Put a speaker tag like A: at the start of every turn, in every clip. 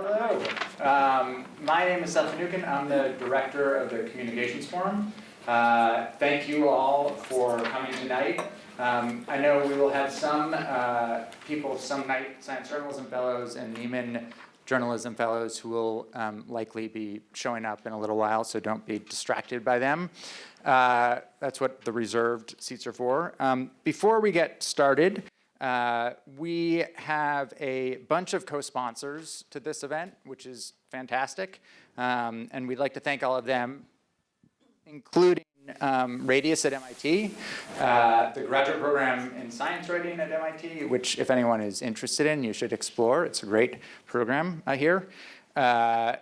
A: Hello. Um, my name is Seth Mnookin. I'm the director of the Communications Forum. Uh, thank you all for coming tonight. Um, I know we will have some uh, people, some Knight Science Journalism Fellows and Nieman Journalism Fellows who will um, likely be showing up in a little while, so don't be distracted by them. Uh, that's what the reserved seats are for. Um, before we get started, uh, we have a bunch of co-sponsors to this event, which is fantastic. Um, and we'd like to thank all of them, including um, Radius at MIT, uh, the graduate program in science writing at MIT, which if anyone is interested in, you should explore. It's a great program uh, here. Uh,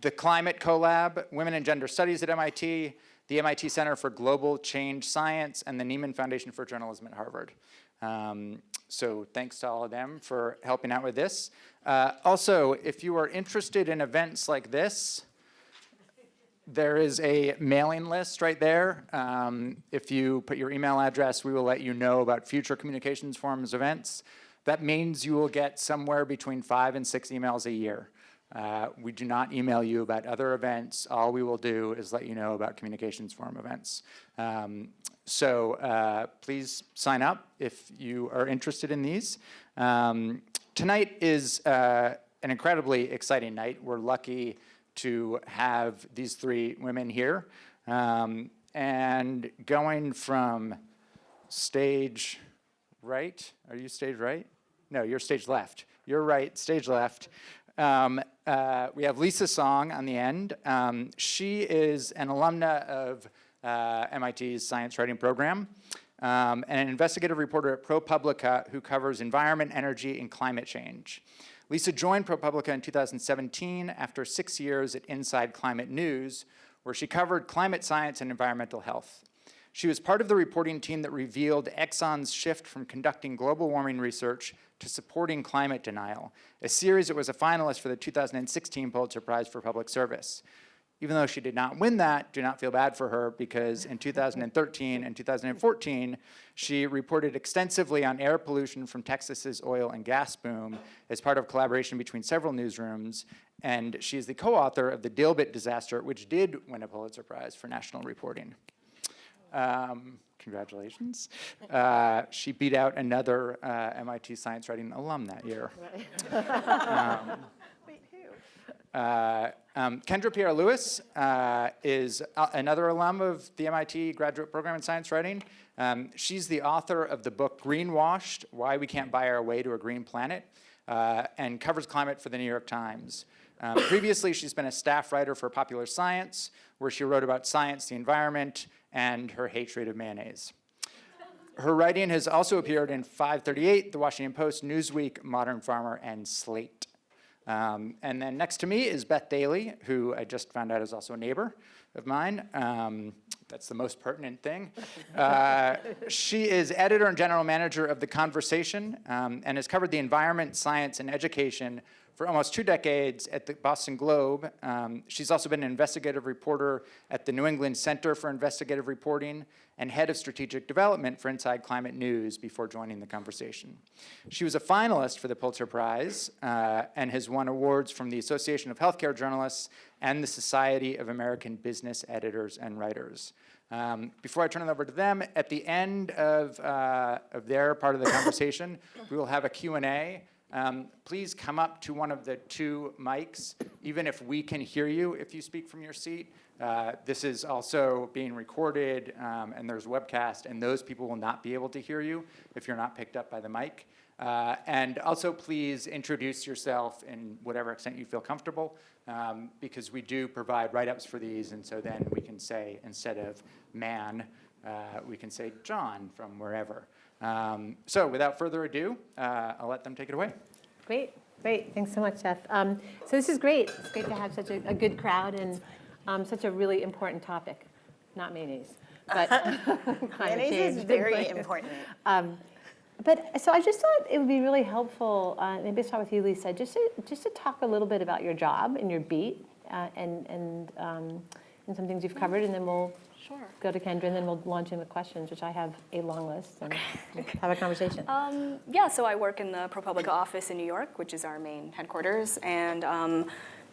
A: the Climate Collab, Women and Gender Studies at MIT, the MIT Center for Global Change Science, and the Nieman Foundation for Journalism at Harvard. Um, so thanks to all of them for helping out with this. Uh, also, if you are interested in events like this, there is a mailing list right there. Um, if you put your email address, we will let you know about future communications forums events. That means you will get somewhere between five and six emails a year. Uh, we do not email you about other events. All we will do is let you know about communications forum events. Um, so uh, please sign up if you are interested in these. Um, tonight is uh, an incredibly exciting night. We're lucky to have these three women here. Um, and going from stage right, are you stage right? No, you're stage left. You're right, stage left. Um, uh, we have Lisa Song on the end. Um, she is an alumna of uh, MIT's science writing program um, and an investigative reporter at ProPublica who covers environment, energy, and climate change. Lisa joined ProPublica in 2017 after six years at Inside Climate News, where she covered climate science and environmental health. She was part of the reporting team that revealed Exxon's shift from conducting global warming research to supporting climate denial, a series that was a finalist for the 2016 Pulitzer Prize for Public Service. Even though she did not win that, do not feel bad for her because in 2013 and 2014, she reported extensively on air pollution from Texas's oil and gas boom as part of collaboration between several newsrooms. And she is the co-author of the Dilbit disaster, which did win a Pulitzer Prize for national reporting. Um, congratulations. Uh, she beat out another uh, MIT science writing alum that year. um,
B: Wait, who?
A: uh, um, Kendra Pierre-Louis uh, is another alum of the MIT graduate program in science writing. Um, she's the author of the book Greenwashed, Why We Can't Buy Our Way to a Green Planet, uh, and covers climate for the New York Times. Um, previously, she's been a staff writer for Popular Science, where she wrote about science, the environment, and her hatred of mayonnaise. Her writing has also appeared in 538, The Washington Post, Newsweek, Modern Farmer, and Slate. Um, and then next to me is Beth Daley, who I just found out is also a neighbor of mine. Um, that's the most pertinent thing. Uh, she is editor and general manager of The Conversation um, and has covered the environment, science, and education for almost two decades at the Boston Globe. Um, she's also been an investigative reporter at the New England Center for Investigative Reporting and head of strategic development for Inside Climate News before joining the conversation. She was a finalist for the Pulitzer Prize uh, and has won awards from the Association of Healthcare Journalists and the Society of American Business Editors and Writers. Um, before I turn it over to them, at the end of, uh, of their part of the conversation, we will have a Q&A. Um, please come up to one of the two mics, even if we can hear you if you speak from your seat. Uh, this is also being recorded um, and there's webcast and those people will not be able to hear you if you're not picked up by the mic. Uh, and also please introduce yourself in whatever extent you feel comfortable um, because we do provide write-ups for these and so then we can say instead of man, uh, we can say John from wherever. Um, so without further ado, uh, I'll let them take it away.
B: Great, great. Thanks so much, Seth. Um, so this is great. It's great to have such a, a good crowd and um, such a really important topic. Not mayonnaise, but
C: Mayonnaise is very important.
B: Um, but so I just thought it would be really helpful, uh, maybe start with you, Lisa, just to, just to talk a little bit about your job and your beat uh, and, and, um, and some things you've covered, and then we'll
C: Sure.
B: go to Kendra, and then we'll launch into questions, which I have a long list, and we'll have a conversation.
C: Um, yeah, so I work in the ProPublica office in New York, which is our main headquarters, and um,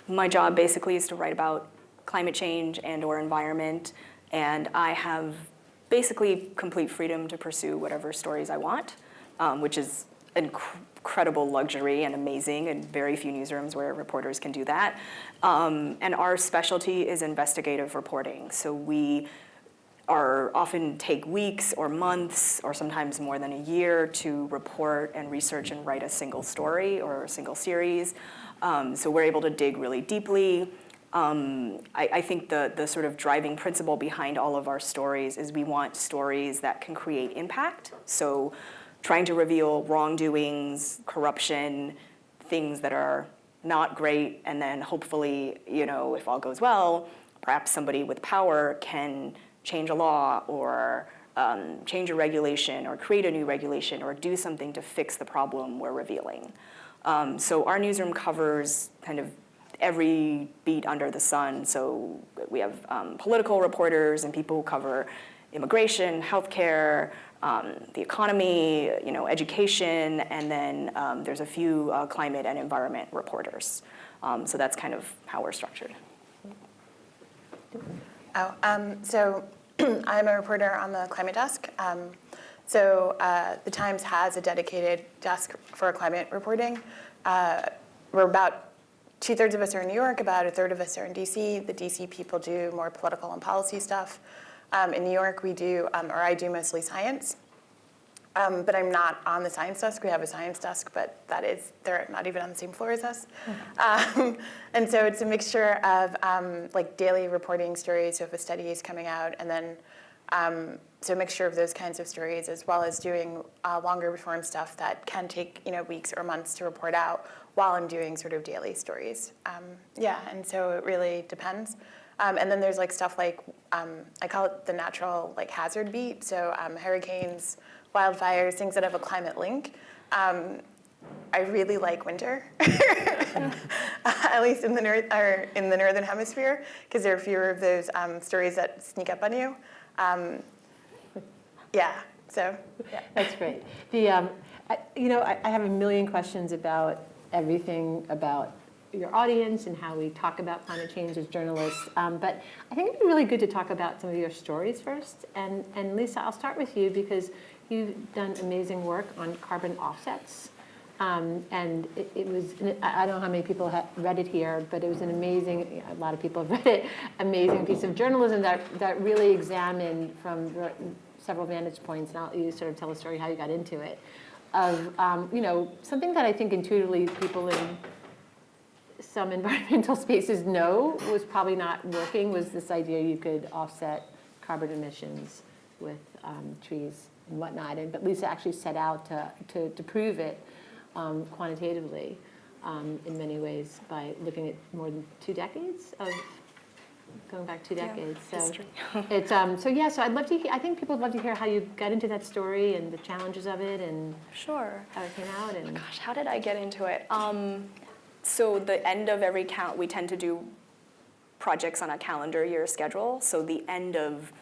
C: my job basically is to write about climate change and or environment, and I have basically complete freedom to pursue whatever stories I want, um, which is incredible luxury and amazing, and very few newsrooms where reporters can do that. Um, and our specialty is investigative reporting, so we are often take weeks or months or sometimes more than a year to report and research and write a single story or a single series. Um, so we're able to dig really deeply. Um, I, I think the, the sort of driving principle behind all of our stories is we want stories that can create impact. So trying to reveal wrongdoings, corruption, things that are not great, and then hopefully, you know, if all goes well, perhaps somebody with power can change a law or um, change a regulation or create a new regulation or do something to fix the problem we're revealing. Um, so our newsroom covers kind of every beat under the sun. So we have um, political reporters and people who cover immigration, healthcare, um, the economy, you know, education, and then um, there's a few uh, climate and environment reporters. Um, so that's kind of how we're structured.
D: Oh, um, so I'm a reporter on the climate desk. Um, so uh, the Times has a dedicated desk for climate reporting. Uh, we're about two thirds of us are in New York, about a third of us are in DC. The DC people do more political and policy stuff. Um, in New York, we do, um, or I do mostly science. Um, but I'm not on the science desk. We have a science desk, but that is, they're not even on the same floor as us. Um, and so it's a mixture of um, like daily reporting stories, so if a study is coming out, and then um, so a mixture of those kinds of stories, as well as doing uh, longer form stuff that can take you know weeks or months to report out while I'm doing sort of daily stories. Um, yeah, and so it really depends. Um, and then there's like stuff like um, I call it the natural like hazard beat. So um, hurricanes, wildfires, things that have a climate link. Um, I really like winter, at least in the north or in the northern hemisphere, because there are fewer of those um, stories that sneak up on you. Um, yeah. So yeah.
B: That's great. The, I, you know, I, I have a million questions about everything about your audience and how we talk about climate change as journalists. Um, but I think it'd be really good to talk about some of your stories first. And, and Lisa, I'll start with you because you've done amazing work on carbon offsets. Um, and it, it was, I don't know how many people have read it here, but it was an amazing, a lot of people have read it, amazing piece of journalism that, that really examined from several vantage points, and I'll, you sort of tell a story how you got into it, of, um, you know, something that I think intuitively people in some environmental spaces know was probably not working, was this idea you could offset carbon emissions with um, trees and whatnot. And, but Lisa actually set out to, to, to prove it um, quantitatively um, in many ways by looking at more than two decades of, going back two
C: Yeah,
B: decades. So it's, um, so yeah, so I'd love to, he- I think people would love to hear how you got into that story and the challenges of it and
C: Sure.
B: how it came out and.
C: Gosh, how did I get into it? Um, so the end of every count, we tend to do projects on a calendar year schedule. So the end of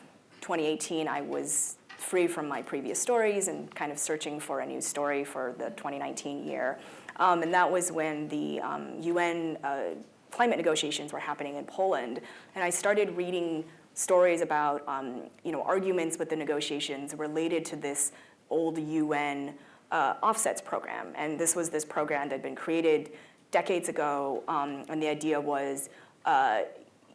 C: 2018, I was free from my previous stories and kind of searching for a new story for the 2019 year. Um, and that was when the um, UN uh, climate negotiations were happening in Poland. And I started reading stories about um, you know, arguments with the negotiations related to this old UN uh, offsets program. And this was this program that had been created decades ago. Um, and the idea was uh,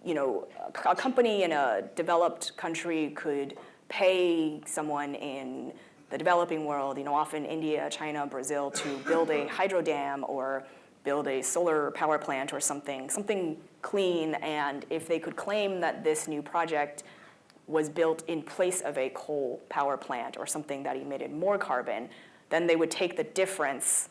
C: you know, a, a company in a developed country could pay someone in the developing world, you know, often India, China, Brazil, to build a hydro dam or build a solar power plant or something, something clean. And if they could claim that this new project was built in place of a coal power plant or something that emitted more carbon, then they would take the difference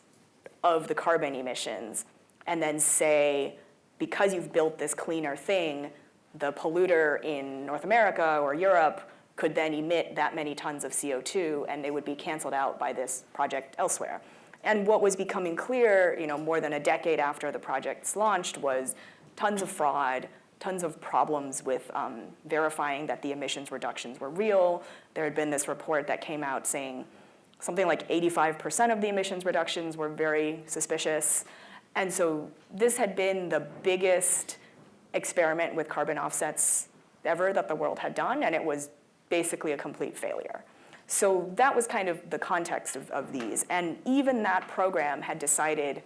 C: of the carbon emissions and then say, because you've built this cleaner thing, the polluter in North America or Europe could then emit that many tons of CO2 and they would be canceled out by this project elsewhere. And what was becoming clear, you know, more than a decade after the project's launched was tons of fraud, tons of problems with um, verifying that the emissions reductions were real. There had been this report that came out saying something like 85% of the emissions reductions were very suspicious. And so this had been the biggest experiment with carbon offsets ever that the world had done, and it was basically a complete failure. So that was kind of the context of, of these. And even that program had decided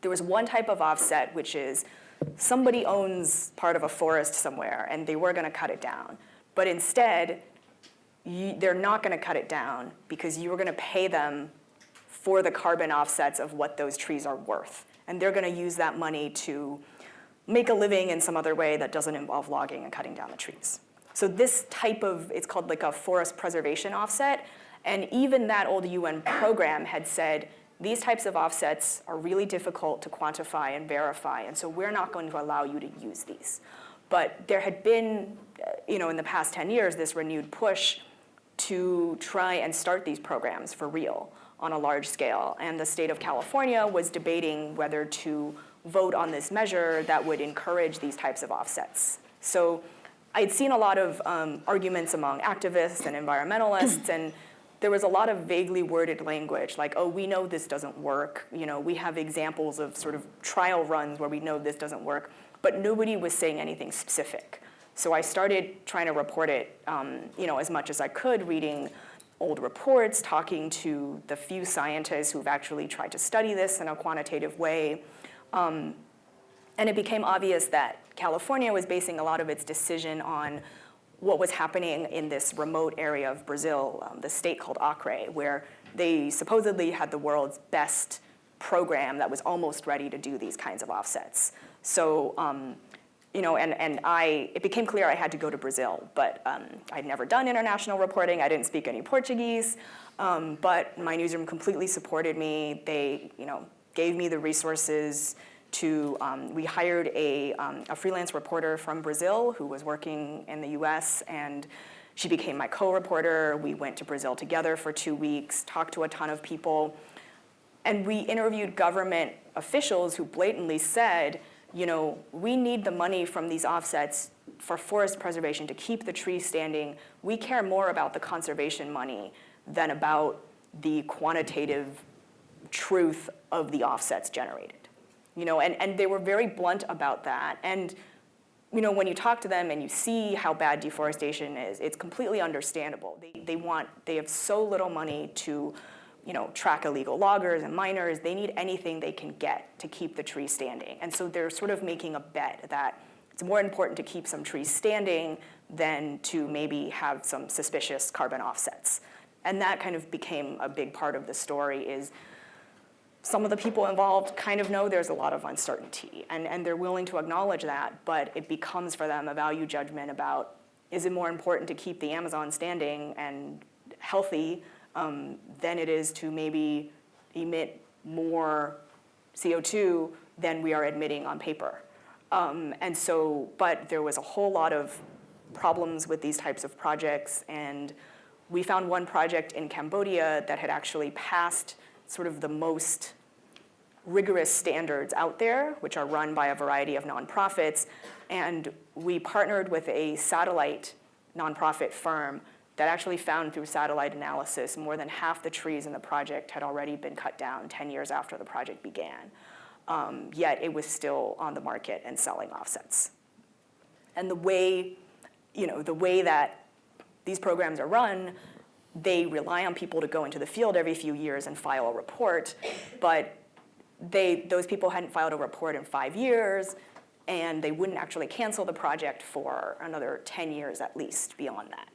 C: there was one type of offset, which is somebody owns part of a forest somewhere and they were going to cut it down. But instead, you, they're not going to cut it down because you were going to pay them for the carbon offsets of what those trees are worth. And they're going to use that money to make a living in some other way that doesn't involve logging and cutting down the trees. So this type of, it's called like a forest preservation offset. And even that old UN program had said, these types of offsets are really difficult to quantify and verify, and so we're not going to allow you to use these. But there had been, you know, in the past 10 years, this renewed push to try and start these programs for real on a large scale. And the state of California was debating whether to vote on this measure that would encourage these types of offsets. So I'd seen a lot of um, arguments among activists and environmentalists, and there was a lot of vaguely worded language, like, oh, we know this doesn't work. You know, we have examples of sort of trial runs where we know this doesn't work, but nobody was saying anything specific. So I started trying to report it, um, you know, as much as I could, reading old reports, talking to the few scientists who've actually tried to study this in a quantitative way. Um, and it became obvious that California was basing a lot of its decision on what was happening in this remote area of Brazil, um, the state called Acre, where they supposedly had the world's best program that was almost ready to do these kinds of offsets. So, um, you know, and, and I, it became clear I had to go to Brazil, but um, I'd never done international reporting. I didn't speak any Portuguese, um, but my newsroom completely supported me. They, you know, gave me the resources to, um, we hired a, um, a freelance reporter from Brazil who was working in the US and she became my co-reporter. We went to Brazil together for two weeks, talked to a ton of people, and we interviewed government officials who blatantly said, you know, we need the money from these offsets for forest preservation to keep the trees standing. We care more about the conservation money than about the quantitative truth of the offsets generated you know, and, and they were very blunt about that. And, you know, when you talk to them and you see how bad deforestation is, it's completely understandable. They, they want, they have so little money to, you know, track illegal loggers and miners. They need anything they can get to keep the tree standing. And so they're sort of making a bet that it's more important to keep some trees standing than to maybe have some suspicious carbon offsets. And that kind of became a big part of the story is some of the people involved kind of know there's a lot of uncertainty and, and they're willing to acknowledge that, but it becomes for them a value judgment about is it more important to keep the Amazon standing and healthy um, than it is to maybe emit more CO2 than we are admitting on paper. Um, and so, but there was a whole lot of problems with these types of projects and we found one project in Cambodia that had actually passed sort of the most rigorous standards out there, which are run by a variety of nonprofits. And we partnered with a satellite nonprofit firm that actually found through satellite analysis more than half the trees in the project had already been cut down 10 years after the project began. Um, yet it was still on the market and selling offsets. And the way, you know, the way that these programs are run they rely on people to go into the field every few years and file a report, but they, those people hadn't filed a report in five years, and they wouldn't actually cancel the project for another 10 years at least beyond that.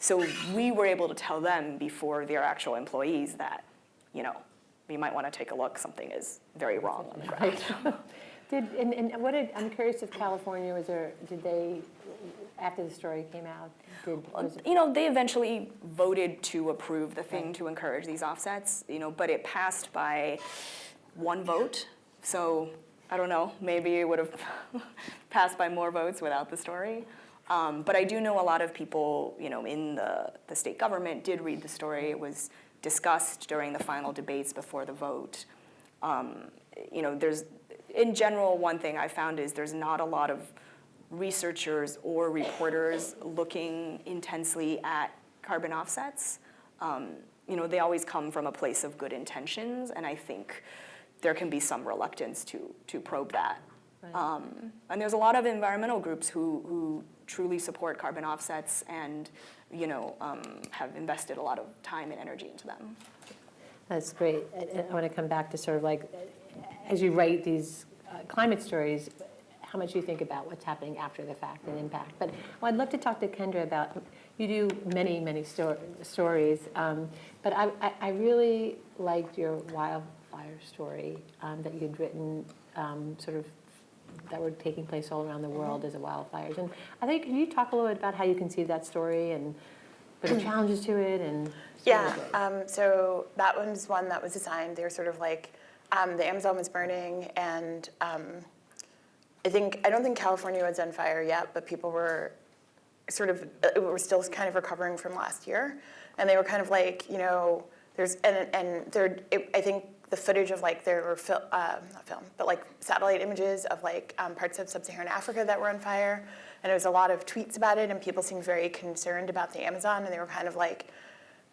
C: So we were able to tell them before their actual employees that, you know, we might want to take a look, something is very wrong on the ground.
B: Did, and, and what did, I'm curious if California, was there, did they, after the story came out, did,
C: You know, they eventually voted to approve the thing to encourage these offsets, you know, but it passed by one vote. So I don't know, maybe it would have passed by more votes without the story. Um, but I do know a lot of people, you know, in the, the state government did read the story. It was discussed during the final debates before the vote. Um, you know, there's, in general, one thing I found is there's not a lot of researchers or reporters looking intensely at carbon offsets, um, you know, they always come from a place of good intentions, and I think there can be some reluctance to, to probe that.
B: Right.
C: Um, and there's a lot of environmental groups who, who truly support carbon offsets and, you know, um, have invested a lot of time and energy into them.
B: That's great. I- I want to come back to sort of like, as you write these uh, climate stories, how much you think about what's happening after the fact and impact. But well, I'd love to talk to Kendra about, you do many, many sto- stories, um, but I, I- I really liked your wildfire story um, that you'd written, um, sort of, that were taking place all around the world as a wildfires. And I think, can you talk a little bit about how you conceived that story and the challenges to it and?
D: Yeah, um, so that one's one that was assigned, they were sort of like, um, the Amazon was burning and, um, I think, I don't think California was on fire yet, but people were sort of, uh, were still kind of recovering from last year. And they were kind of like, you know, there's, and, and there, it, I think the footage of like, there were fil, uh, not film, but like satellite images of like um, parts of sub-Saharan Africa that were on fire. And there was a lot of tweets about it and people seemed very concerned about the Amazon and they were kind of like,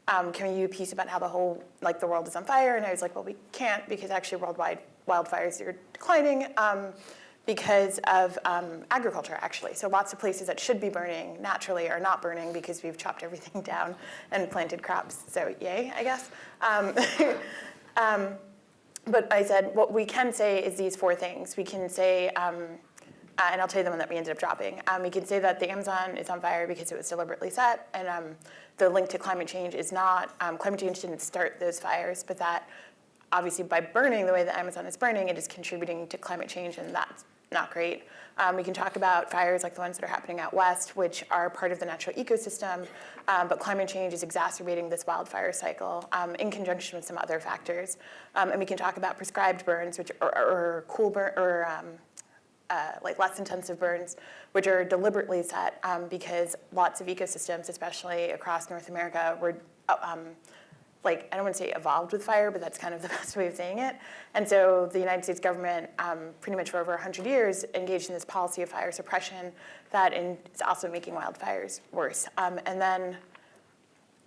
D: um, can we do a piece about how the whole, like the world is on fire? And I was like, well, we can't because actually worldwide wildfires are declining um, because of um, agriculture, actually. So lots of places that should be burning naturally are not burning because we've chopped everything down and planted crops. So yay, I guess. Um, um, but I said, what we can say is these four things. We can say, um, uh, and I'll tell you the one that we ended up dropping. Um, we can say that the Amazon is on fire because it was deliberately set, and um, the link to climate change is not, um, climate change didn't start those fires, but that obviously by burning the way the Amazon is burning, it is contributing to climate change, and that's not great. Um, we can talk about fires like the ones that are happening out west, which are part of the natural ecosystem, um, but climate change is exacerbating this wildfire cycle um, in conjunction with some other factors. Um, and we can talk about prescribed burns, which are, cool burn, or um, uh, like less intensive burns, which are deliberately set um, because lots of ecosystems, especially across North America, were uh, like, I don't want to say evolved with fire, but that's kind of the best way of saying it. And so the United States government, um, pretty much for over 100 years, engaged in this policy of fire suppression that in, is also making wildfires worse. Um, and then,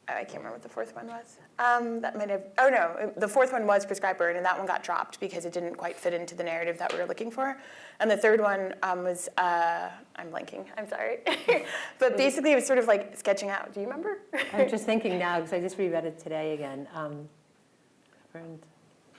D: I can't remember what the fourth one was. Um, that might have, oh no, the fourth one was prescribed burn, and that one got dropped because it didn't quite fit into the narrative that we were looking for. And the third one um, was, uh, I'm blanking, I'm sorry. but basically, it was sort of like sketching out. Do you remember?
B: I'm just thinking now, because I just reread it today again. Um,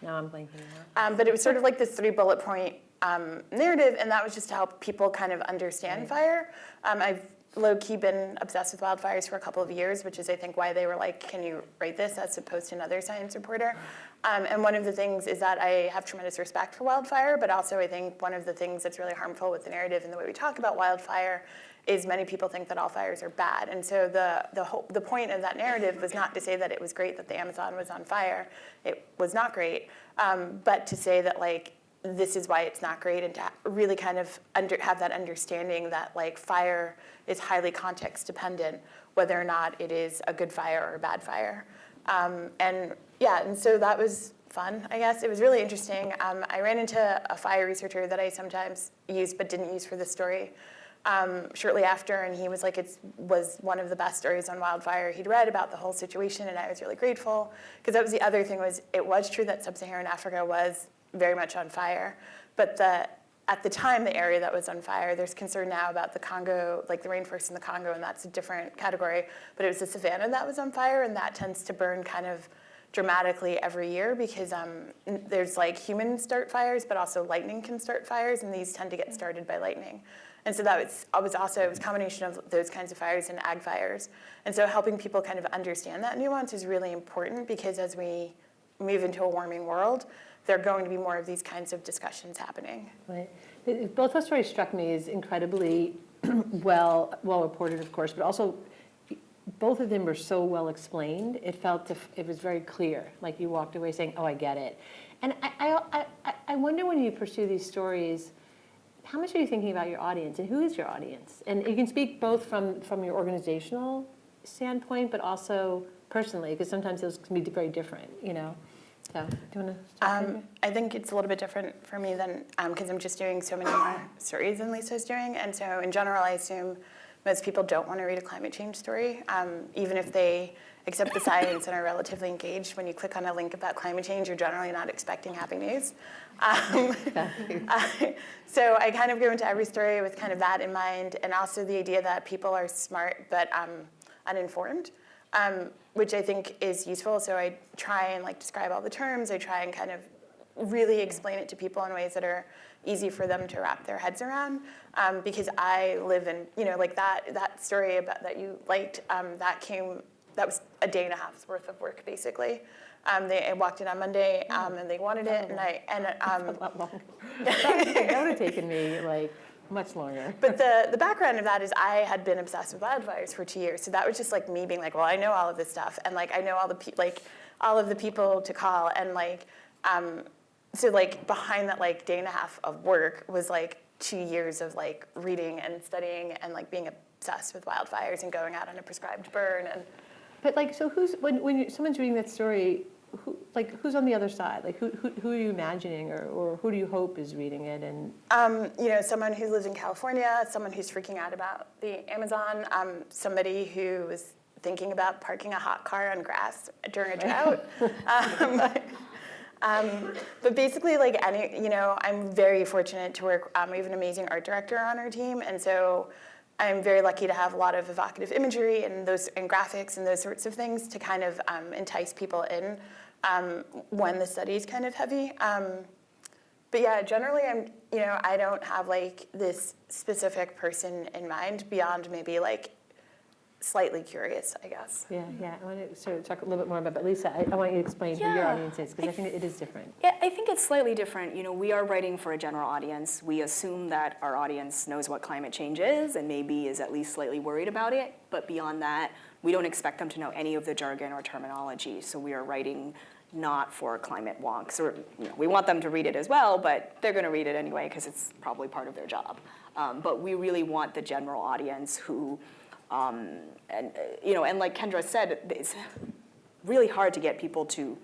B: Now I'm blanking.
D: Um, but it was sort of like this three bullet point um, narrative, and that was just to help people kind of understand
B: Right.
D: fire. Um, I've low key been obsessed with wildfires for a couple of years, which is I think why they were like, "Can you write this?" as opposed to another science reporter. Um, and one of the things is that I have tremendous respect for wildfire, but also I think one of the things that's really harmful with the narrative and the way we talk about wildfire is many people think that all fires are bad. And so the, the, whole, the point of that narrative was not to say that it was great that the Amazon was on fire. It was not great. Um, but to say that like, this is why it's not great and to really kind of under, have that understanding that like fire is highly context dependent, whether or not it is a good fire or a bad fire. Um, and yeah, and so that was fun, I guess. It was really interesting. Um, I ran into a fire researcher that I sometimes use but didn't use for this story um, shortly after, and he was like, it was one of the best stories on wildfire he'd read about the whole situation, and I was really grateful because that was the other thing was it was true that sub-Saharan Africa was very much on fire, but the at the time the area that was on fire, there's concern now about the Congo, like the rainforest in the Congo, and that's a different category. But it was the savanna that was on fire, and that tends to burn kind of dramatically every year because um, there's like human start fires, but also lightning can start fires, and these tend to get started by lightning. And so that was, was also, it was a combination of those kinds of fires and ag fires. And so helping people kind of understand that nuance is really important because as we move into a warming world, there are going to be more of these kinds of discussions happening.
B: Right. Both those stories struck me as incredibly well, well reported, of course, but also both of them were so well explained. It felt, it was very clear, like you walked away saying, oh, I get it. And I, I, I, I wonder when you pursue these stories, how much are you thinking about your audience and who is your audience? And you can speak both from, from your organizational standpoint, but also personally, because sometimes those can be very different, you know? So, do you want to start?
D: Um, I think it's a little bit different for me than, because I'm just doing so many more stories than Lisa's doing. And so in general, I assume most people don't want to read a climate change story, um, even if they accept the science and are relatively engaged. When you click on a link about climate change, you're generally not expecting happy news. Um, uh, so I kind of go into every story with kind of that in mind, and also the idea that people are smart but um, uninformed, um, which I think is useful. So I try and like describe all the terms. I try and kind of really explain it to people in ways that are easy for them to wrap their heads around. Um, because I live in, you know, like that that story about that you liked. Um, that came. That was a day and a half's worth of work, basically. Um, they I walked in on Monday, um, and they wanted it, and I and um,
B: A lot longer. That would have taken me like much longer.
D: But the, the background of that is I had been obsessed with wildfires for two years. So that was just like me being like, well, I know all of this stuff. And like, I know all the, like, all of the people to call. And like, um, so like behind that like day and a half of work was like two years of like reading and studying and like being obsessed with wildfires and going out on a prescribed burn. And
B: But like, so who's, when, when you- someone's reading that story, who, like, who's on the other side? Like, who, who, who are you imagining or, or who do you hope is reading it? And,
D: Um, you know, someone who lives in California, someone who's freaking out about the Amazon, um, somebody who was thinking about parking a hot car on grass during a drought. um, um, but basically, like any, you know, I'm very fortunate to work. Um, we have an amazing art director on our team, and so I'm very lucky to have a lot of evocative imagery and those and graphics and those sorts of things to kind of um, entice people in um, when the study is kind of heavy. Um, but yeah, generally, I'm, you know, I don't have like this specific person in mind beyond maybe like slightly curious, I guess.
B: yeah, yeah, I want to sort of talk a little bit more about, but Lisa, I, I want you to explain who your audience is, because I think it is different.
C: Yeah, I think it's slightly different. You know, we are writing for a general audience. We assume that our audience knows what climate change is and maybe is at least slightly worried about it. But beyond that, we don't expect them to know any of the jargon or terminology. So we are writing not for climate wonks. Or you know, we want them to read it as well, but they're going to read it anyway because it's probably part of their job. Um, but we really want the general audience who, um, and uh, you know, and like Kendra said, it's really hard to get people to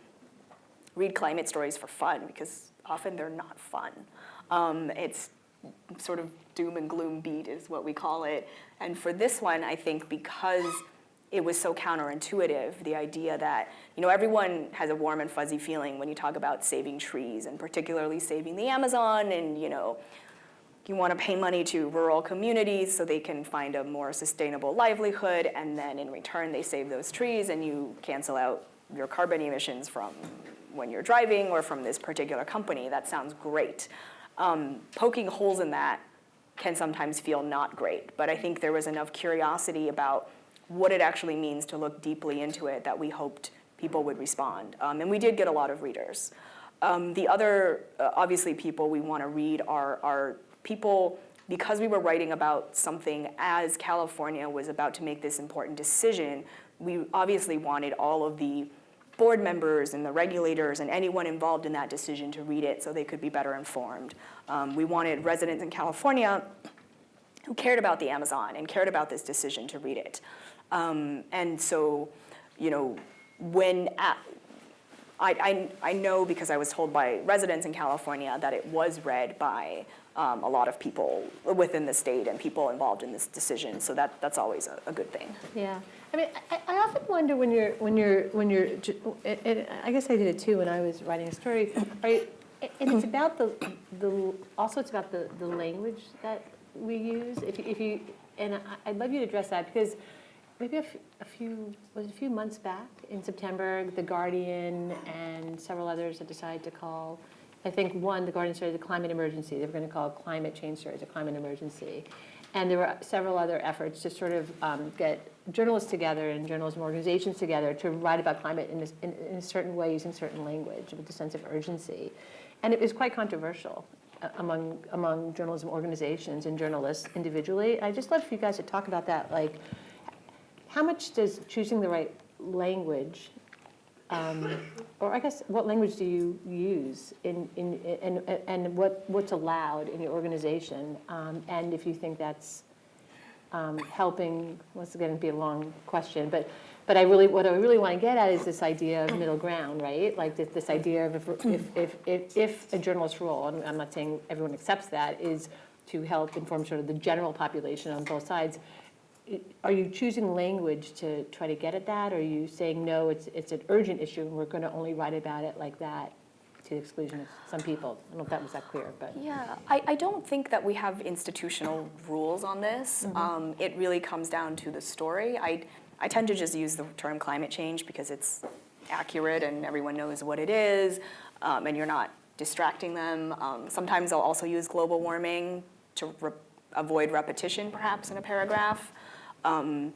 C: read climate stories for fun because often they're not fun. Um, it's sort of doom and gloom beat is what we call it. And for this one, I think because it was so counterintuitive, the idea that, you know, everyone has a warm and fuzzy feeling when you talk about saving trees and particularly saving the Amazon and, you know, you want to pay money to rural communities so they can find a more sustainable livelihood, and then in return they save those trees and you cancel out your carbon emissions from when you're driving or from this particular company. That sounds great. Um, poking holes in that can sometimes feel not great, but I think there was enough curiosity about what it actually means to look deeply into it that we hoped people would respond. Um, and we did get a lot of readers. Um, the other, uh, obviously, people we want to read are, are people, because we were writing about something as California was about to make this important decision, we obviously wanted all of the board members and the regulators and anyone involved in that decision to read it so they could be better informed. Um, we wanted residents in California who cared about the Amazon and cared about this decision to read it. Um, and so, you know, when at, I, I, I know because I was told by residents in California that it was read by um, a lot of people within the state and people involved in this decision. So that, that's always a, a good thing.
B: Yeah, I mean, I, I often wonder when you're, when you're, when you're, and, and I guess I did it too when I was writing a story, and it's about the, the, also it's about the, the language that we use. If you, if you, and I, I'd love you to address that because maybe a few, was a few months back in September, The Guardian and several others had decided to call, I think one, The Guardian started a climate emergency. They were going to call climate change stories a climate emergency. And there were several other efforts to sort of um, get journalists together and journalism organizations together to write about climate in, this, in, in a certain way using certain language with a sense of urgency. And it was quite controversial uh, among, among journalism organizations and journalists individually. I'd just love for you guys to talk about that. Like, how much does choosing the right language, um, or I guess what language do you use in, in, and, and what, what's allowed in your organization? Um, and if you think that's um, helping, once again, it'd be a long question, but But I really, what I really want to get at is this idea of middle ground, right? Like this, this idea of if, if, if, if, if a journalist's role, and I'm not saying everyone accepts that, is to help inform sort of the general population on both sides. Are you choosing language to try to get at that? Or are you saying, no, it's, it's an urgent issue and we're going to only write about it like that to the exclusion of some people? I don't know if that was that clear, but.
C: Yeah, I, I don't think that we have institutional rules on this. Um, it really comes down to the story. I, I tend to just use the term climate change because it's accurate and everyone knows what it is, um, and you're not distracting them. Um, sometimes I'll also use global warming to re- avoid repetition, perhaps, in a paragraph. Um,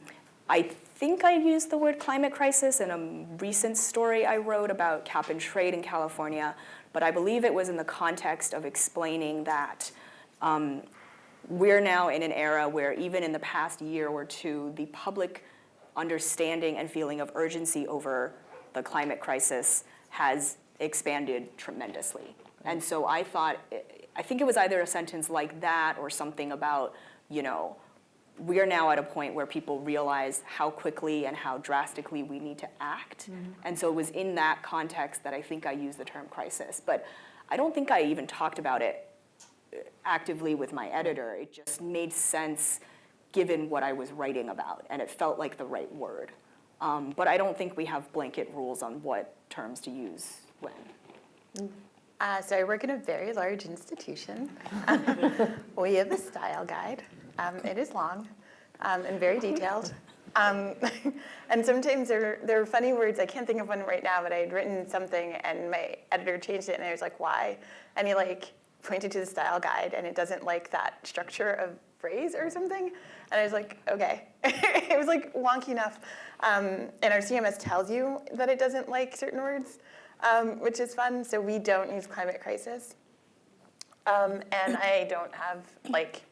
C: I think I used the word climate crisis in a recent story I wrote about cap and trade in California, but I believe it was in the context of explaining that um, we're now in an era where even in the past year or two, the public understanding and feeling of urgency over the climate crisis has expanded tremendously. And so I thought, I think it was either a sentence like that or something about, you know, we are now at a point where people realize how quickly and how drastically we need to act. And so it was in that context that I think I used the term crisis. But I don't think I even talked about it uh, actively with my editor. It just made sense given what I was writing about, and it felt like the right word. Um, but I don't think we have blanket rules on what terms to use when.
D: Uh, so I work in a very large institution. we have a style guide. Um, it is long um, and very detailed. Um, and sometimes there, there are funny words. I can't think of one right now, but I had written something and my editor changed it, and I was like, "Why?" And he like pointed to the style guide, and it doesn't like that structure of phrase or something. And I was like, "Okay." it was like wonky enough. Um, and our CMS tells you that it doesn't like certain words um, which is fun. So we don't use climate crisis. Um, and I don't have, like,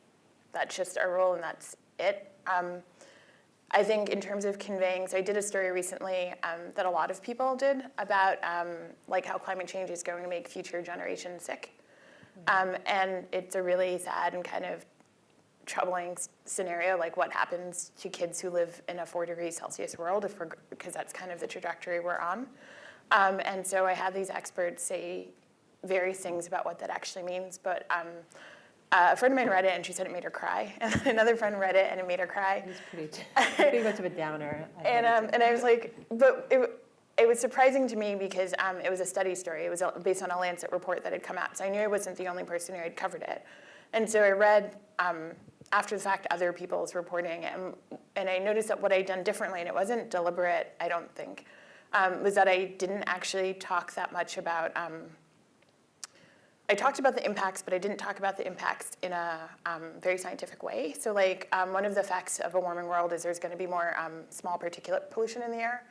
D: that's just our role and that's it. Um, I think in terms of conveying, so I did a story recently um, that a lot of people did about um, like how climate change is going to make future generations sick. Um, and it's a really sad and kind of troubling scenario, like what happens to kids who live in a four degrees Celsius world, if we're, because that's kind of the trajectory we're on. Um, and so I had these experts say various things about what that actually means, but um, uh, a friend of mine read it and she said it made her cry, and then another friend read it and it made her cry.
B: It's pretty, pretty much of a downer. I
D: And, um, and I was like, but it, it was surprising to me because um, it was a study story. It was based on a Lancet report that had come out. So I knew I wasn't the only person who had covered it. And so I read um, after the fact other people's reporting, and, and I noticed that what I'd done differently, and it wasn't deliberate, I don't think, um, was that I didn't actually talk that much about. I talked about the impacts, but I didn't talk about the impacts in a um, very scientific way. So, like, um, one of the effects of a warming world is there's going to be more um, small particulate pollution in the air.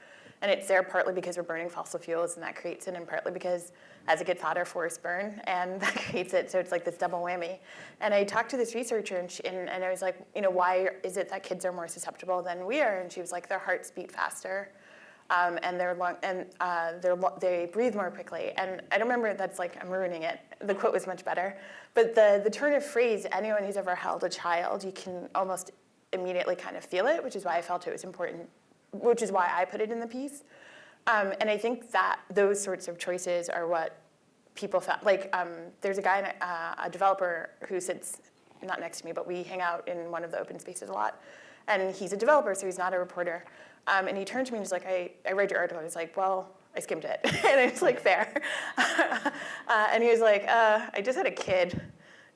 D: And it's there partly because we're burning fossil fuels, and that creates it, and partly because as it gets hotter, forests burn, and that creates it. So, it's like this double whammy. And I talked to this researcher, and, she, and, and I was like, you know, why is it that kids are more susceptible than we are? And she was like, their hearts beat faster um, and they're lung, and uh, they're, they breathe more quickly. And I don't remember that's like I'm ruining it. The quote was much better, but the the turn of phrase. Anyone who's ever held a child, you can almost immediately kind of feel it, which is why I felt it was important. Which is why I put it in the piece. Um, and I think that those sorts of choices are what people found. Like um, there's a guy, uh, a developer who sits not next to me, but we hang out in one of the open spaces a lot. And he's a developer, so he's not a reporter. Um, and he turned to me and he's like, I, I read your article. And he's like, well, I skimmed it. and I was like, fair. uh, and he was like, uh, I just had a kid.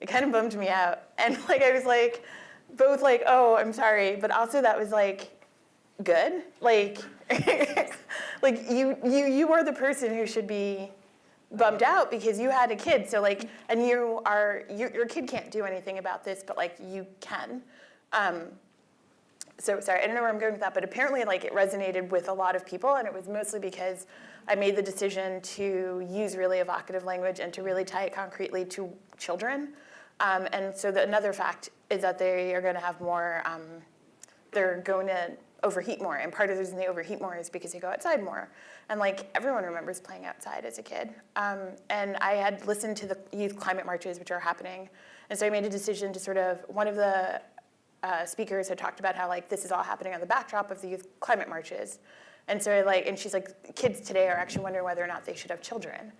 D: It kind of bummed me out. And like, I was like, both like, oh, I'm sorry. But also that was like, good. Like, like you, you, you are the person who should be bummed out because you had a kid. So like, and you are, your, your kid can't do anything about this, but like you can. Um, so sorry, I don't know where I'm going with that, but apparently like it resonated with a lot of people and it was mostly because I made the decision to use really evocative language and to really tie it concretely to children. Um, and so the, another fact is that they are gonna have more, um, they're going to overheat more. And part of the reason they overheat more is because they go outside more. And like everyone remembers playing outside as a kid. Um, and I had listened to the youth climate marches, which are happening. And so I made a decision to sort of, one of the uh, speakers had talked about how like this is all happening on the backdrop of the youth climate marches. And so like, and she's like, kids today are actually wondering whether or not they should have children.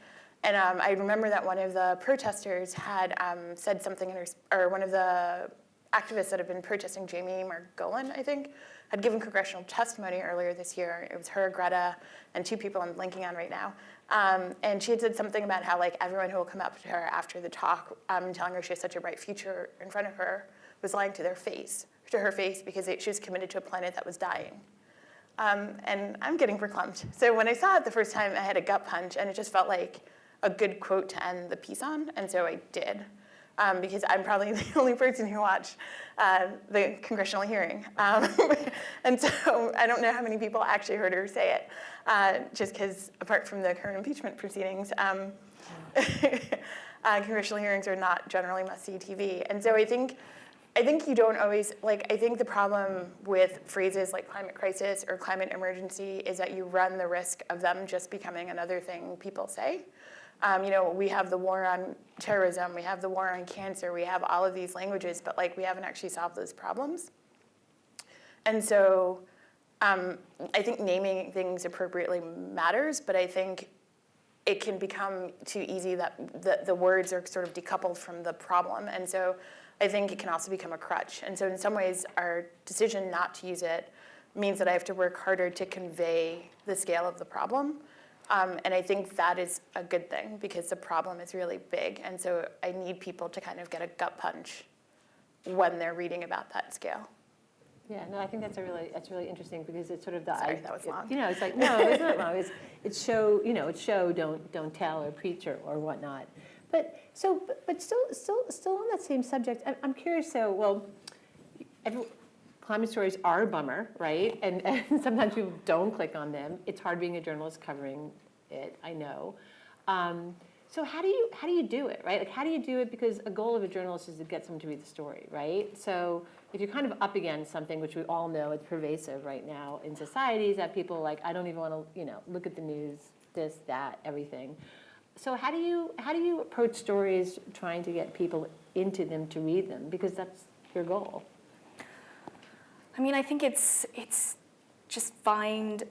D: And um, I remember that one of the protesters had um, said something in her, or one of the activists that have been protesting, Jamie Margolin, I think, had given congressional testimony earlier this year. It was her, Greta, and two people I'm linking on right now. Um, and she had said something about how like everyone who will come up to her after the talk, um, telling her she has such a bright future in front of her, was lying to their face, to her face, because it, she was committed to a planet that was dying. Um, and I'm getting verklempt. So when I saw it the first time, I had a gut punch, and it just felt like a good quote to end the piece on, and so I did. Um, because I'm probably the only person who watched uh, the congressional hearing. Um, and so I don't know how many people actually heard her say it, uh, just because apart from the current impeachment proceedings, um, uh, congressional hearings are not generally must-see TV. And so I think, I think you don't always, like, I think the problem with phrases like climate crisis or climate emergency is that you run the risk of them just becoming another thing people say. Um, you know, we have the war on terrorism, we have the war on cancer, we have all of these languages, but like we haven't actually solved those problems. And so um, I think naming things appropriately matters, but I think it can become too easy that the, the words are sort of decoupled from the problem. And so I think it can also become a crutch. And so in some ways, our decision not to use it means that I have to work harder to convey the scale of the problem. Um, and I think that is a good thing because the problem is really big. And so I need people to kind of get a gut punch when they're reading about that scale.
B: Yeah, no, I think that's a really, that's really interesting because it's sort of the.
D: Sorry, that was long.
B: You know, it's like, no, it's not long. It's, it's show, you know, it's show, don't, don't tell or preach or, or whatnot. But, so, but- still, still, still on that same subject, I'm, I'm curious, so, well, climate stories are a bummer, right? And, and sometimes people don't click on them. It's hard being a journalist covering it, I know. Um, so how do you how do you do it, right? Like how do you do it? Because a goal of a journalist is to get someone to read the story, right? So if you're kind of up against something, which we all know is pervasive right now in societies, that people like, I don't even want to, you know, look at the news, this, that, everything. So how do you how do you approach stories trying to get people into them to read them? Because that's your goal.
C: I mean, I think it's it's just find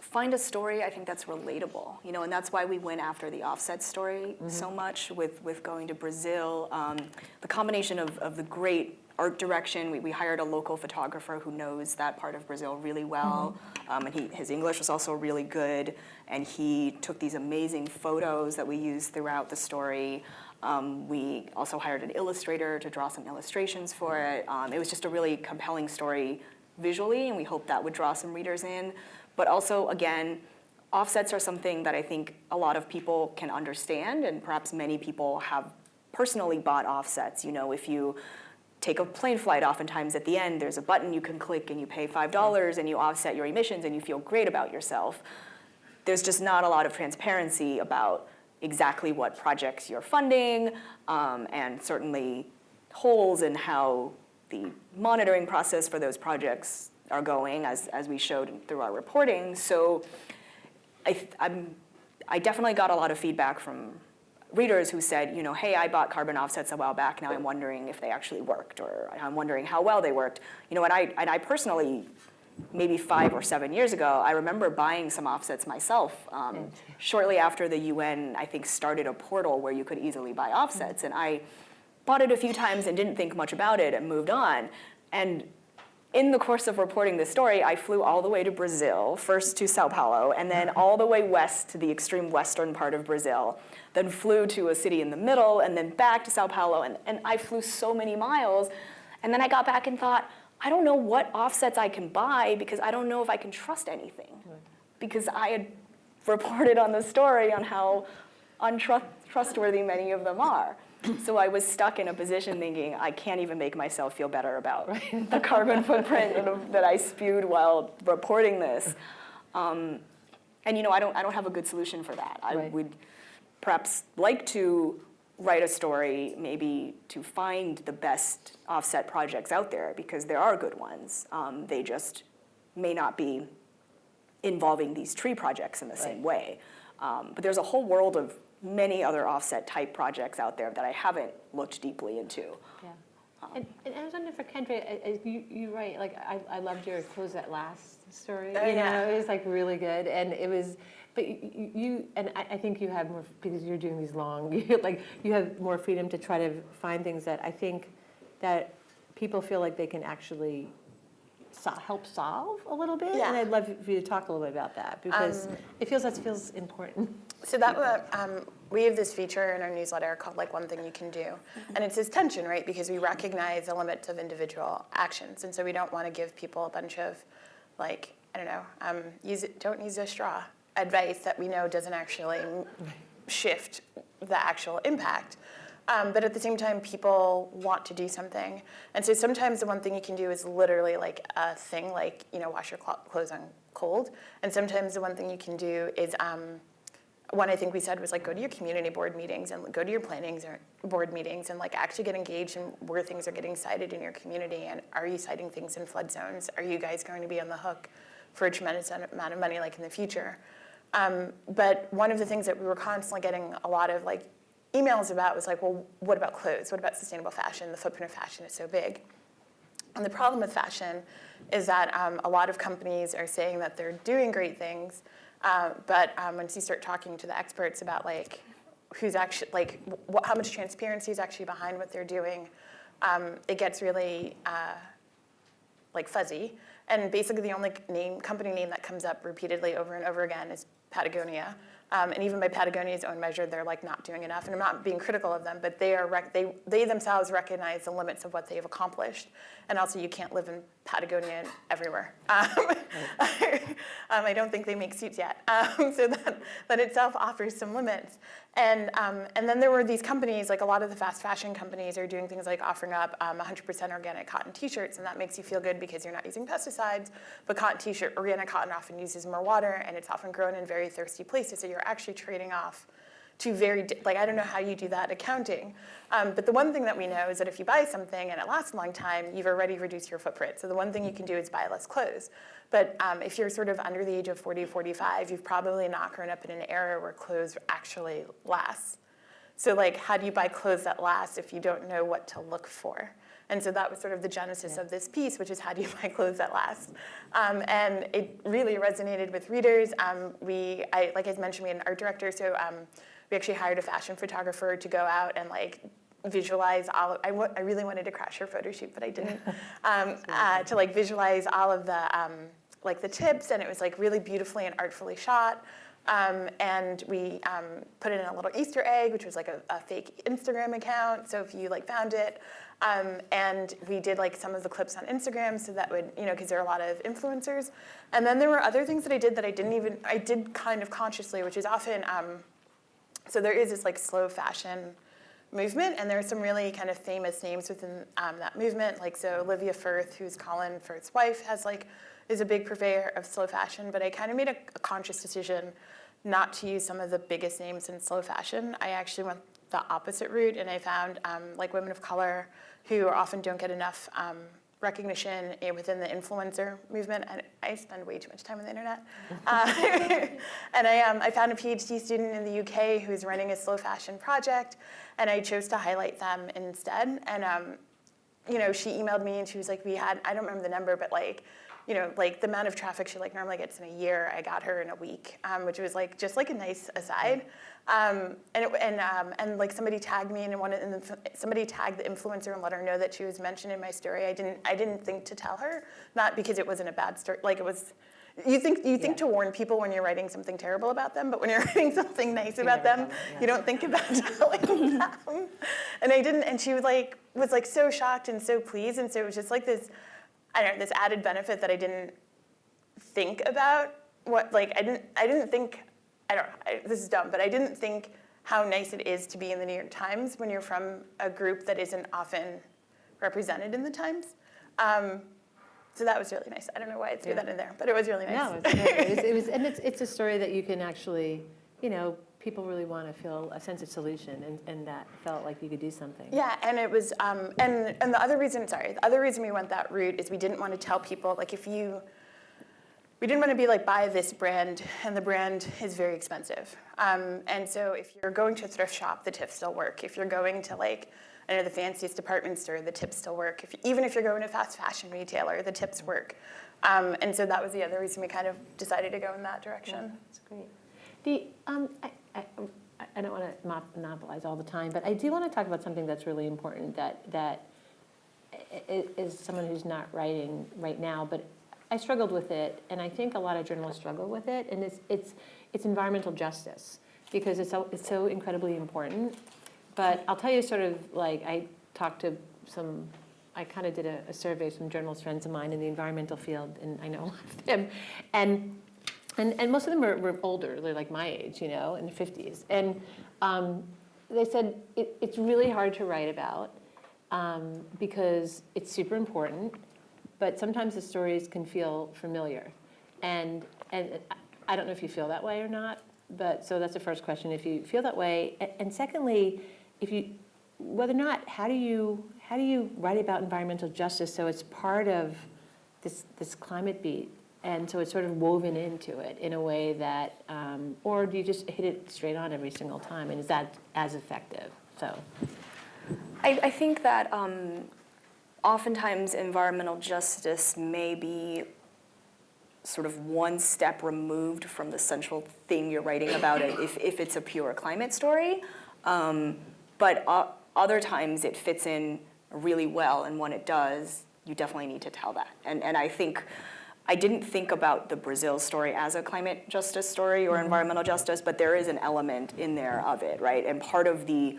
C: find a story I think that's relatable, you know, and that's why we went after the offset story so much with with going to Brazil. Um, the combination of of the great art direction, we, we hired a local photographer who knows that part of Brazil really well, um, and he, his English was also really good, and he took these amazing photos that we used throughout the story. Um, we also hired an illustrator to draw some illustrations for it. Um, it was just a really compelling story visually, and we hope that would draw some readers in. But also, again, offsets are something that I think a lot of people can understand, and perhaps many people have personally bought offsets. You know, if you take a plane flight, oftentimes at the end, there's a button you can click and you pay $5 and you offset your emissions and you feel great about yourself. There's just not a lot of transparency about exactly what projects you're funding, um, and certainly holes in how the monitoring process for those projects are going, as, as we showed through our reporting. So I, I'm, I definitely got a lot of feedback from readers who said, you know, hey, I bought carbon offsets a while back. Now I'm wondering if they actually worked, or I'm wondering how well they worked. You know, and I, and I personally, maybe five or seven years ago, I remember buying some offsets myself. Um, shortly after the UN, I think, started a portal where you could easily buy offsets, and I bought it a few times and didn't think much about it and moved on. And in the course of reporting this story, I flew all the way to Brazil, first to Sao Paulo, and then all the way west to the extreme western part of Brazil, then flew to a city in the middle, and then back to Sao Paulo, and, and I flew so many miles. And then I got back and thought, I don't know what offsets I can buy because I don't know if I can trust anything. Because I had reported on the story on how untrustworthy many of them are. So I was stuck in a position thinking, I can't even make myself feel better about the carbon footprint that I spewed while reporting this. Um, and you know, I don't, I don't have a good solution for that. I
B: Right.
C: would perhaps like to write a story, maybe to find the best offset projects out there, because there are good ones. Um, they just may not be involving these tree projects in the same way. Um, but there's a whole world of many other offset type projects out there that I haven't looked deeply into.
B: Yeah. And, and I was wondering for Kendra, uh, uh, you, you write, like, I, I loved your Clothes That Last story.
D: Oh,
B: You know,
D: yeah.
B: it was like really good, and it was, but you- and I, I think you have more, because you're doing these long, like, you have more freedom to try to find things that I think that people feel like they can actually so, help solve a little bit.
D: Yeah.
B: And I'd love for you to talk a little bit about that, because
D: Um,
B: it feels, that feels important.
D: So that um, we have this feature in our newsletter called like one thing you can do, and it's this tension, right? Because we recognize the limits of individual actions, and so we don't want to give people a bunch of like I don't know, um, use it, don't use a straw advice that we know doesn't actually shift the actual impact. Um, but at the same time, people want to do something, and so sometimes the one thing you can do is literally like a thing, like you know, wash your clothes on cold, and sometimes the one thing you can do is um, one I think we said was like go to your community board meetings and go to your plannings or board meetings and like actually get engaged in where things are getting sited in your community and are you siting things in flood zones? Are you guys going to be on the hook for a tremendous amount of money like in the future? Um, but one of the things that we were constantly getting a lot of like emails about was like, well, what about clothes? What about sustainable fashion? The footprint of fashion is so big. And the problem with fashion is that um, a lot of companies are saying that they're doing great things, uh, but um, once you start talking to the experts about like who's actually like how much transparency is actually behind what they're doing, um, it gets really uh, like fuzzy. And basically, the only name company name that comes up repeatedly over and over again is Patagonia. Um, and even by Patagonia's own measure, they're like not doing enough. And I'm not being critical of them, but they are they they themselves recognize the limits of what they have accomplished. And also, you can't live in Patagonia everywhere. Um, um, I don't think they make suits yet. Um, so that that itself offers some limits. And um, and then there were these companies, like a lot of the fast fashion companies, are doing things like offering up um, 100% organic cotton T-shirts, and that makes you feel good because you're not using pesticides. But cotton T-shirt, organic cotton often uses more water, and it's often grown in very thirsty places. So you're actually trading off two very like I don't know how you do that accounting. Um, but the one thing that we know is that if you buy something and it lasts a long time, you've already reduced your footprint. So the one thing you can do is buy less clothes. But um, if you're sort of under the age of 40, 45, you've probably not grown up in an era where clothes actually last. So like, how do you buy clothes that last if you don't know what to look for? And so that was sort of the genesis of this piece, which is how do you buy clothes that last? Um, and it really resonated with readers. Um, we, I, like I mentioned, we had an art director, so um, we actually hired a fashion photographer to go out and like visualize all of, I, I really wanted to crash her photo shoot, but I didn't, um, uh, to like visualize all of the, um, like the tips, and it was like really beautifully and artfully shot. Um, and we um, put it in a little Easter egg, which was like a, a fake Instagram account. So if you like found it, um, and we did like some of the clips on Instagram, so that would you know because there are a lot of influencers. And then there were other things that I did that I didn't even I did kind of consciously, which is often um, so there is this like slow fashion movement, and there are some really kind of famous names within um, that movement. Like so, Olivia Firth, who's Colin Firth's wife, has like is a big purveyor of slow fashion. But I kind of made a, a conscious decision not to use some of the biggest names in slow fashion. I actually went the opposite route, and I found um, like women of color who often don't get enough. Um, recognition eh, within the influencer movement. And I spend way too much time on the internet. Uh, and I, um, I found a PhD student in the UK who's running a slow fashion project, and I chose to highlight them instead. And um, you know, she emailed me and she was like, we had, I don't remember the number, but like, you know, like the amount of traffic she like normally gets in a year, I got her in a week, um, which was like just like a nice aside. Um, and it, and um, and like somebody tagged me and one and the, somebody tagged the influencer and let her know that she was mentioned in my story. I didn't I didn't think to tell her, not because it wasn't a bad story, like it was. You think you think
B: Yeah.
D: to warn people when you're writing something terrible about them, but when you're writing something nice about them,
B: them, yeah.
D: you don't think about telling them. And I didn't, and she was like was like so shocked and so pleased, and so it was just like this, I don't know, this added benefit that I didn't think about. What like I didn't I didn't think I don't I, this is dumb, but I didn't think how nice it is to be in the New York Times when you're from a group that isn't often represented in the Times. Um, so that was really nice. I don't know why I threw
B: Yeah.
D: that in there, but it was really nice.
B: No, it's great. It was, it was, and it's, it's a story that you can actually, you know, people really want to feel a sense of solution and, and that felt like you could do something.
D: Yeah, and it was, um, and and the other reason, sorry, the other reason we went that route is we didn't want to tell people like if you, we didn't want to be like buy this brand and the brand is very expensive, um, and so if you're going to a thrift shop, the tips still work. If you're going to like I know the fanciest department store, the tips still work. If, even if you're going to fast fashion retailer, the tips work. Um, and so that was the other reason we kind of decided to go in that direction.
B: That's great. The, um, I, I, I don't want to monopolize all the time, but I do want to talk about something that's really important that, that is someone who's not writing right now, but I struggled with it, and I think a lot of journalists struggle with it, and it's, it's, it's environmental justice, because it's so, it's so incredibly important. But I'll tell you sort of like, I talked to some, I kind of did a, a survey, some journalist friends of mine in the environmental field, and I know a lot of them. And, and, and most of them were, were older, they're like my age, you know, in the 50s. And um, they said it, it's really hard to write about um, because it's super important, but sometimes the stories can feel familiar. And, and I don't know if you feel that way or not, but, so that's the first question, if you feel that way. And secondly, if you, whether or not, how do you, how do you write about environmental justice so it's part of this, this climate beat? And so it's sort of woven into it in a way that, um, or do you just hit it straight on every single time? And is that as effective? So,
C: I, I think that um, oftentimes environmental justice may be sort of one step removed from the central thing you're writing about it if, if it's a pure climate story. Um, but other times it fits in really well, and when it does, you definitely need to tell that. And, and I think I didn't think about the Brazil story as a climate justice story or environmental justice, but there is an element in there of it, right? And part of the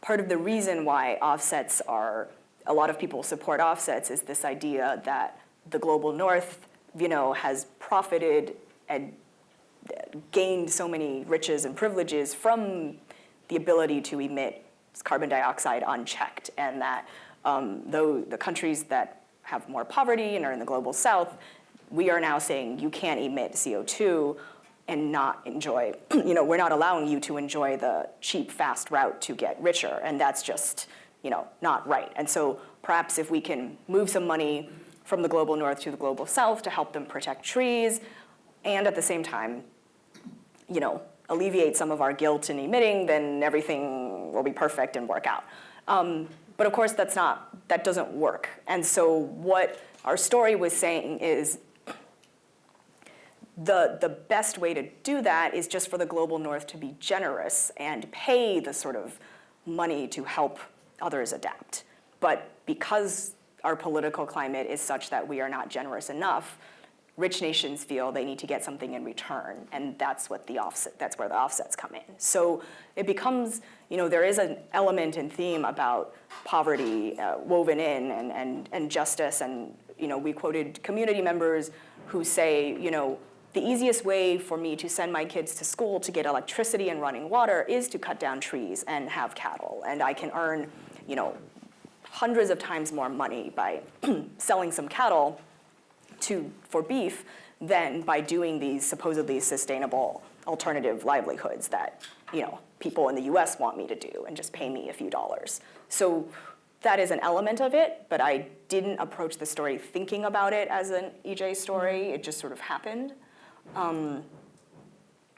C: part of the reason why offsets are a lot of people support offsets is this idea that the global north, you know, has profited and gained so many riches and privileges from the ability to emit carbon dioxide unchecked, and that um, though the countries that have more poverty and are in the global south, we are now saying you can't emit CO2 and not enjoy, you know, we're not allowing you to enjoy the cheap, fast route to get richer, and that's just, you know, not right. And so perhaps if we can move some money from the global north to the global south to help them protect trees, and at the same time, you know, alleviate some of our guilt in emitting, then everything will be perfect and work out. Um, but of course, that's not, that doesn't work. And so what our story was saying is the, the best way to do that is just for the global north to be generous and pay the sort of money to help others adapt. But because our political climate is such that we are not generous enough, rich nations feel they need to get something in return, and that's what the offset, that's where the offsets come in. So it becomes, you know, there is an element and theme about poverty uh, woven in and, and, and justice, and, you know, we quoted community members who say, you know, the easiest way for me to send my kids to school to get electricity and running water is to cut down trees and have cattle, and I can earn, you know, hundreds of times more money by selling some cattle to, for beef than by doing these supposedly sustainable alternative livelihoods that you know people in the US want me to do and just pay me a few dollars. So that is an element of it, but I didn't approach the story thinking about it as an EJ story. Mm-hmm. It just sort of happened. Um,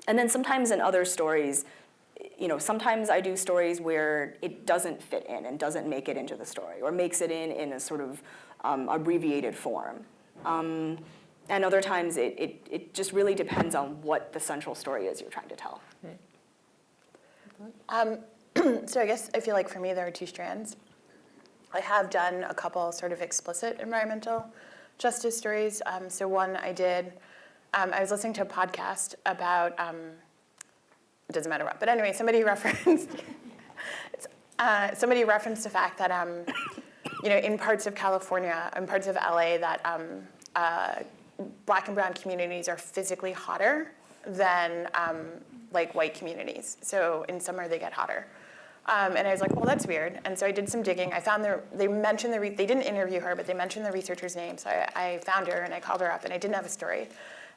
C: and then sometimes in other stories, you know, sometimes I do stories where it doesn't fit in and doesn't make it into the story, or makes it in in a sort of um, abbreviated form. Um, and other times it, it, it just really depends on what the central story is you're trying to tell.
D: Um, so I guess I feel like for me there are two strands. I have done a couple sort of explicit environmental justice stories. Um, so one I did, um, I was listening to a podcast about, um, it doesn't matter what, but anyway, somebody referenced, uh, somebody referenced the fact that, um, you know, in parts of California, in parts of LA, that um, uh, black and brown communities are physically hotter than um, like white communities. So in summer they get hotter. Um, and I was like, well, that's weird. And so I did some digging. I found the, they mentioned the, they didn't interview her, but they mentioned the researcher's name. So I, I found her and I called her up and I didn't have a story.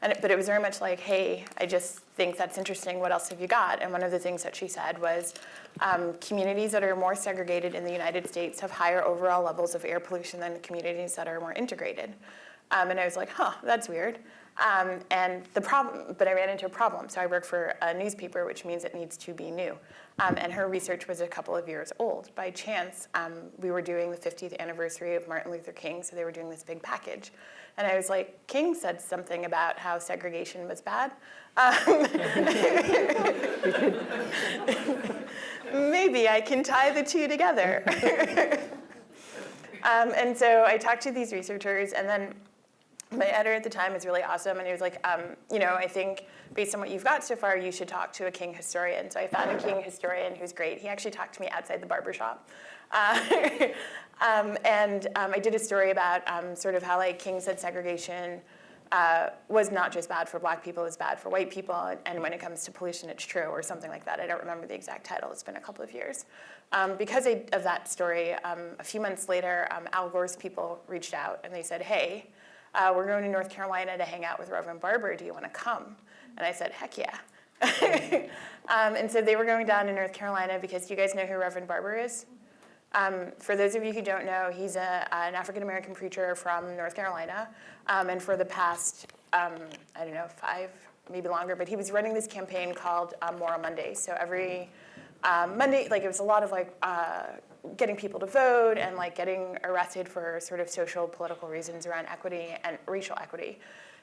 D: And it, but it was very much like, hey, I just think that's interesting. What else have you got? And one of the things that she said was um, communities that are more segregated in the United States have higher overall levels of air pollution than communities that are more integrated. Um, and I was like, huh, that's weird. Um, and the problem, but I ran into a problem. So I work for a newspaper, which means it needs to be new. Um, and her research was a couple of years old. By chance, um, we were doing the 50th anniversary of Martin Luther King, so they were doing this big package. And I was like, King said something about how segregation was bad. Um, maybe I can tie the two together. um, and so I talked to these researchers, and then my editor at the time was really awesome, and he was like, um, you know, I think based on what you've got so far, you should talk to a King historian. So I found a King historian who's great. He actually talked to me outside the barber shop. Uh, um, and um, I did a story about um, sort of how like King said segregation uh, was not just bad for black people, it was bad for white people, and, and when it comes to pollution, it's true, or something like that. I don't remember the exact title, it's been a couple of years. Um, because I, of that story, um, a few months later, um, Al Gore's people reached out and they said, hey, uh, we're going to North Carolina to hang out with Reverend Barber, do you want to come? And I said, heck yeah. um, and so they were going down to North Carolina because you guys know who Reverend Barber is? Um, for those of you who don't know, he's a, an African-American preacher from North Carolina. Um, and for the past, um, I don't know, five, maybe longer, but he was running this campaign called um, Moral Monday. So every um, Monday, like it was a lot of like uh, getting people to vote and like getting arrested for sort of social political reasons around equity and racial equity.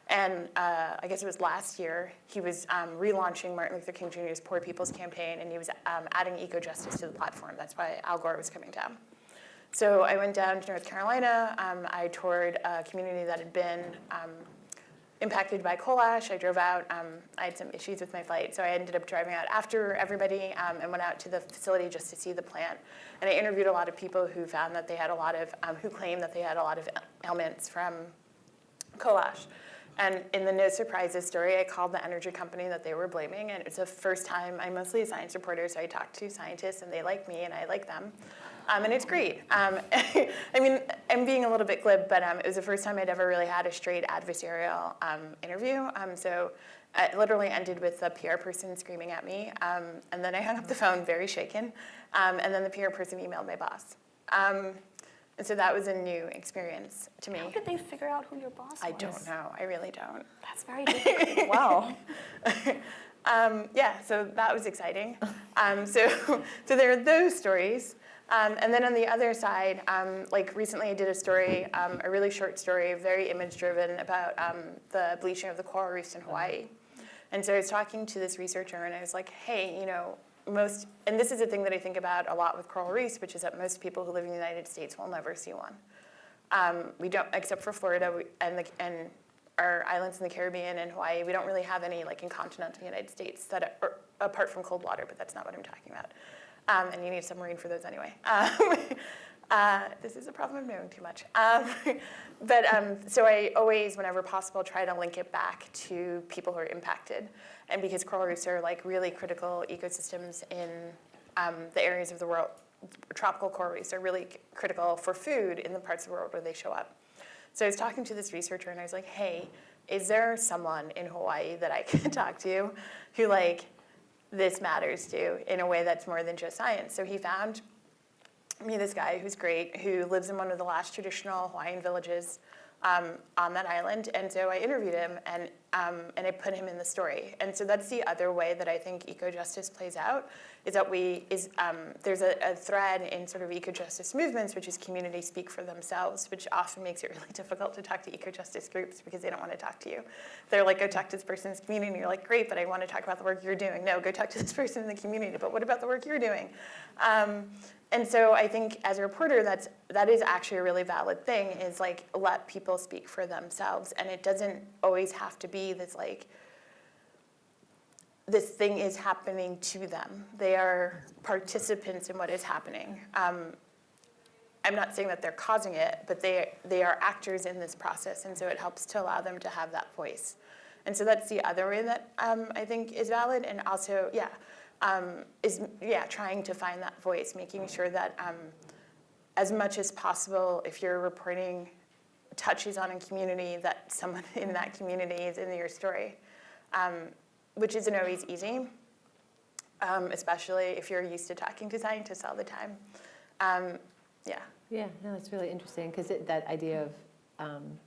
D: And uh, I guess it was last year, he was um, relaunching Martin Luther King Jr.'s Poor People's Campaign, and he was um, adding eco-justice to the platform. That's why Al Gore was coming down. So I went down to North Carolina. Um, I toured a community that had been um, impacted by coal ash. I drove out. Um, I had some issues with my flight, so I ended up driving out after everybody um, and went out to the facility just to see the plant. And I interviewed a lot of people who found that they had a lot of, um, who claimed that they had a lot of ailments from coal ash. And in the No Surprises story, I called the energy company that they were blaming, and it's the first time, I'm mostly a science reporter, so I talk to scientists, and they like me, and I like them. Um, and it's great. Um, I mean, I'm being a little bit glib, but um, it was the first time I'd ever really had a straight adversarial um, interview. Um, so it literally ended with the PR person screaming at me, um, and then I hung up the phone very shaken, and then the PR person emailed my boss. and so that was a new experience to me.
C: How did they figure out who your boss was?
D: I don't know. I really don't.
C: That's very difficult. wow.
D: Um, yeah, so that was exciting. Um, so, so there are those stories. Um, and then on the other side, um, like recently I did a story, um, a really short story, very image driven about um, the bleaching of the coral reefs in Hawaii. And so I was talking to this researcher and I was like, hey, you know, most, and this is a thing that I think about a lot with coral reefs, which is that most people who live in the United States will never see one. Um, we don't, except for Florida we, and, the, and our islands in the Caribbean and Hawaii, we don't really have any like in continental United States that are, apart from cold water, but that's not what I'm talking about. Um, and you need a submarine for those anyway. Um, uh, this is a problem of knowing too much. Um, but um, so I always, whenever possible, try to link it back to people who are impacted. And because coral reefs are like really critical ecosystems in um, the areas of the world, tropical coral reefs are really critical for food in the parts of the world where they show up. So I was talking to this researcher and I was like, hey, is there someone in Hawaii that I can talk to who like this matters to in a way that's more than just science. So he found me this guy who's great, who lives in one of the last traditional Hawaiian villages um, on that island. And so I interviewed him and, um, and I put him in the story. And so that's the other way that I think eco-justice plays out, is that we, is um, there's a, a, thread in sort of eco-justice movements, which is communities speak for themselves, which often makes it really difficult to talk to eco-justice groups because they don't want to talk to you. They're like, go talk to this person's community, and you're like, great, but I want to talk about the work you're doing. No, go talk to this person in the community, but what about the work you're doing? Um, and so I think as a reporter, that's, that is actually a really valid thing, is like, let people speak for themselves. And it doesn't always have to be this like, this thing is happening to them. They are participants in what is happening. Um, I'm not saying that they're causing it, but they, they are actors in this process, and so it helps to allow them to have that voice. And so that's the other way that um, I think is valid, and also, yeah, um, is yeah trying to find that voice, making sure that um, as much as possible, if you're reporting touches on a community, that someone in that community is in your story, um, which isn't always easy, um, especially if you're used to talking to scientists all the time. Um, yeah.
B: Yeah, no, it's really interesting because that idea of um,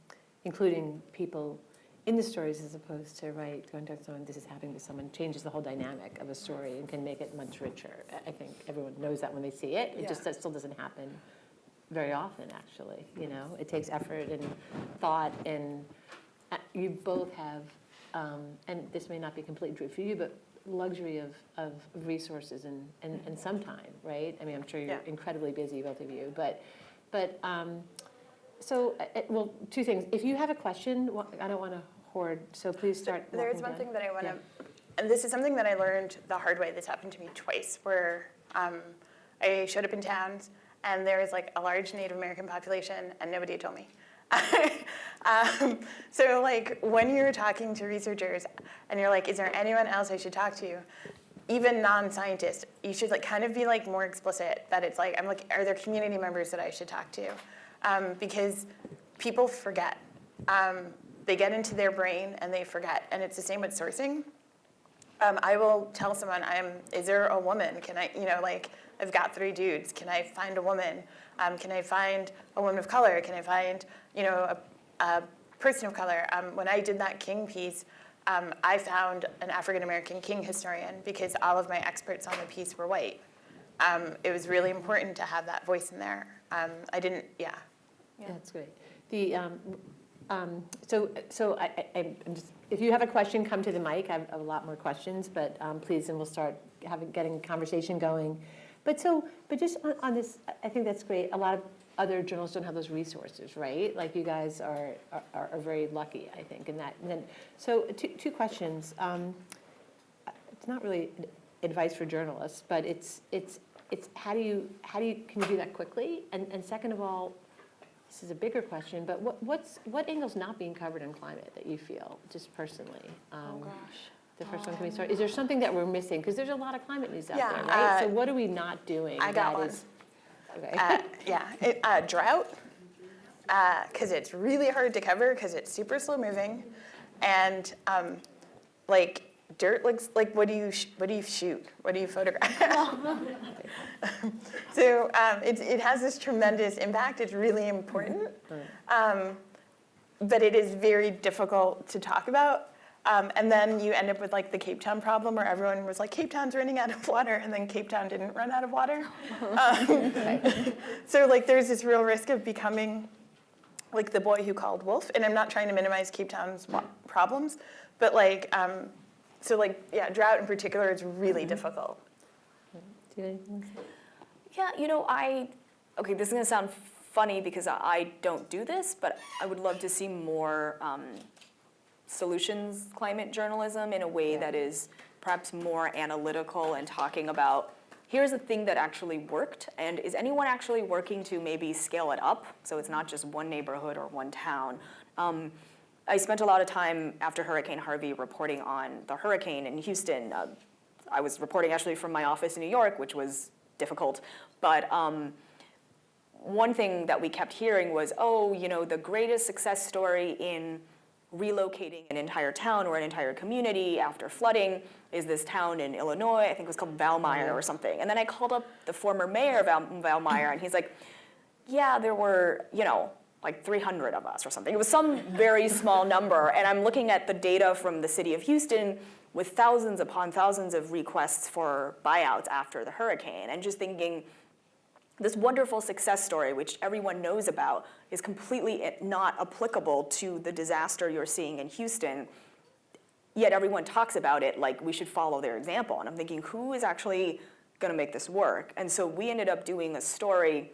B: including people in the stories as opposed to, right, going to someone, this is happening to someone, changes the whole dynamic of a story and can make it much richer. I- think everyone knows that when they see it. It just, that still doesn't happen very often, actually, you know? It takes effort and thought and uh, you both have, um, and this may not be completely true for you, but luxury of, of resources and, and, and some time, right? I mean, I'm sure you're
D: Yeah.
B: incredibly busy, both of you, but, but, um, so, uh, uh, well, two things. If you have a question, I don't want to hoard, so please start
D: There is one
B: down.
D: thing that I want
B: Yeah.
D: to, and this is something that I learned the hard way. This happened to me twice, where um, I showed up in towns and there was like a large Native American population and nobody had told me. um, so like when you're talking to researchers and you're like, is there anyone else I should talk to? Even non-scientists, you should like kind of be like more explicit that it's like, I'm like, are there community members that I should talk to? Um, because people forget. Um, they get into their brain and they forget. And it's the same with sourcing. Um, I will tell someone, I'm, is there a woman? Can I, you know, like, I've got three dudes. Can I find a woman? Um, can I find a woman of color? Can I find, you know, a, a person of color? Um, when I did that King piece, um, I found an African American King historian because all of my experts on the piece were white. Um, it was really important to have that voice in there. Um, I didn't, yeah. yeah.
B: That's great. The, um, um, so, so I, I- I'm just, if you have a question, come to the mic. I have a lot more questions, but um, please, and we'll start having, getting conversation going. But so, but just on, on this, I- I think that's great. A lot of other journalists don't have those resources, right? Like you guys are, are, are very lucky, I think, in that. And then, so two, two questions. Um, it's not really advice for journalists, but it's, it's, it's how do you, how do you, can you do that quickly? And, and second of all, this is a bigger question, but what, what's, what angle's not being covered in climate that you feel, just personally?
C: Oh,
B: Um,
C: gosh.
B: The first one can we start? Is there something that we're missing? Because there's a lot of climate news out
D: Yeah,
B: there, right? So
D: uh,
B: what are we not doing?
D: I got
B: that
D: one.
B: is- Okay.
D: Uh, yeah, it, uh, drought, because it's really hard to cover because it's super slow moving, and um, like dirt looks like what do you sh- what do you shoot? What do you photograph? so um, it it has this tremendous impact. It's really important, um, but it is very difficult to talk about. Um, and then you end up with like the Cape Town problem where everyone was like, Cape Town's running out of water, and then Cape Town didn't run out of water. Um, so like there's this real risk of becoming like the boy who called wolf. And I'm not trying to minimize Cape Town's problems, but like, um, so like, yeah, drought in particular is really difficult.
B: Do you anything?
C: Yeah, you know, I, okay, this is gonna sound funny because I I don't do this, but I would love to see more um, solutions climate journalism in a way
B: Yeah.
C: that is perhaps more analytical and talking about, here's a thing that actually worked, and is anyone actually working to maybe scale it up, so it's not just one neighborhood or one town? Um, I spent a lot of time after Hurricane Harvey reporting on the hurricane in Houston. Uh, I was reporting actually from my office in New York, which was difficult, but um, one thing that we kept hearing was, oh, you know, the greatest success story in relocating an entire town or an entire community after flooding is this town in Illinois, I think it was called Valmeyer or something. And then I called up the former mayor of Val- Valmeyer, and he's like, yeah, there were, you know, like 300 of us or something. It was some very small number. And I'm looking at the data from the city of Houston with thousands upon thousands of requests for buyouts after the hurricane, and just thinking, this wonderful success story, which everyone knows about, is completely not applicable to the disaster you're seeing in Houston. Yet everyone talks about it like we should follow their example. And I'm thinking, who is actually going to make this work? And so we ended up doing a story,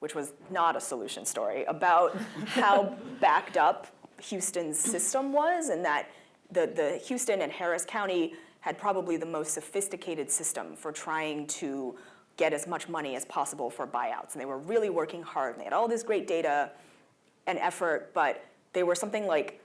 C: which was not a solution story, about how backed up Houston's system was, and that the, the Houston and Harris County had probably the most sophisticated system for trying to get as much money as possible for buyouts. And they were really working hard, and they had all this great data and effort, but they were something like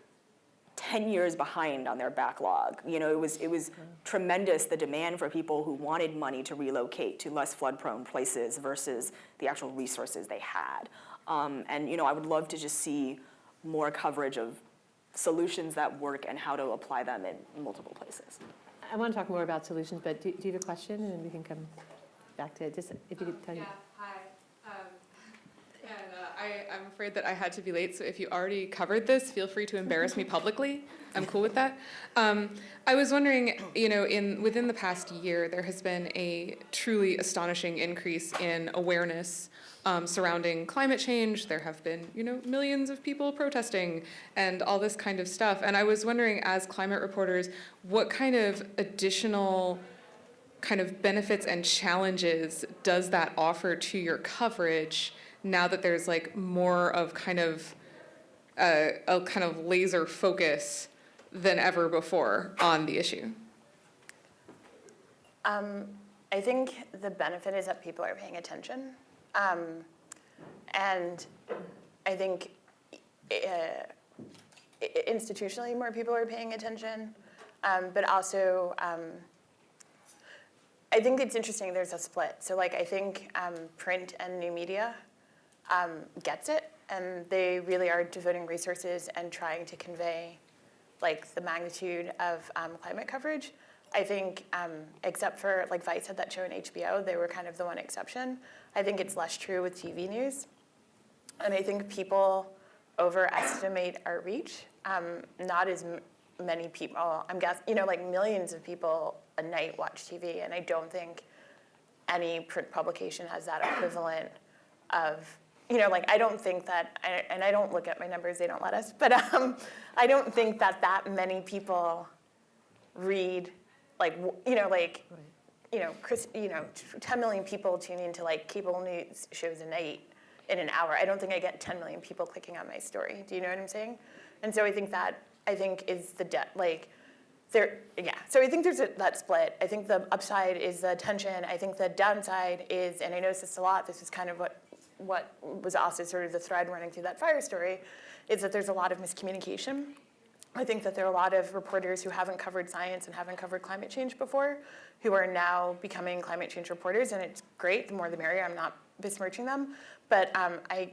C: 10 years behind on their backlog. You know, it was, it was tremendous, the demand for people who wanted money to relocate to less flood-prone places versus the actual resources they had. Um, and, you know, I would love to just see more coverage of solutions that work and how to apply them in multiple places.
B: I want to talk more about solutions, but do do you have a question? And then we can come back to. Just if you could tell me.
E: Yeah, hi. Um, And uh, I, I'm afraid that I had to be late, so if you already covered this, feel free to embarrass me publicly. I'm cool with that. Um, I was wondering, you know, in within the past year, there has been a truly astonishing increase in awareness um, surrounding climate change. There have been, you know, millions of people protesting and all this kind of stuff. And I was wondering, as climate reporters, what kind of additional kind of benefits and challenges does that offer to your coverage now that there's like more of kind of a, a kind of laser focus than ever before on the issue?
D: Um, I think the benefit is that people are paying attention. Um, and I think uh, institutionally, more people are paying attention. Um, but also, um, I think it's interesting there's a split. So, like, I think um, print and new media um, gets it, and they really are devoting resources and trying to convey like the magnitude of um, climate coverage. I think, um, except for like Vice had that show on HBO, they were kind of the one exception. I think it's less true with TV news, and I think people overestimate our reach. Um, not as many people. I'm guessing, you know, like millions of people a night watch TV, and I don't think any print publication has that equivalent of you know like i don't think that I- and i don't look at my numbers they don't let us but um, i don't think that that many people read like you know like you know Chris, you know 10 million people tune into like cable news shows a night in an hour. I don't think i get 10 million people clicking on my story. Do you know what i'm saying? And so i think that i think is the debt like there, yeah. So I think there's a, that split. I think the upside is the attention. I think the downside is, and I noticed this a lot. This is kind of what what was also sort of the thread running through that fire story, is that there's a lot of miscommunication. I think that there are a lot of reporters who haven't covered science and haven't covered climate change before, who are now becoming climate change reporters, and it's great. The more the merrier. I'm not besmirching them, but um, I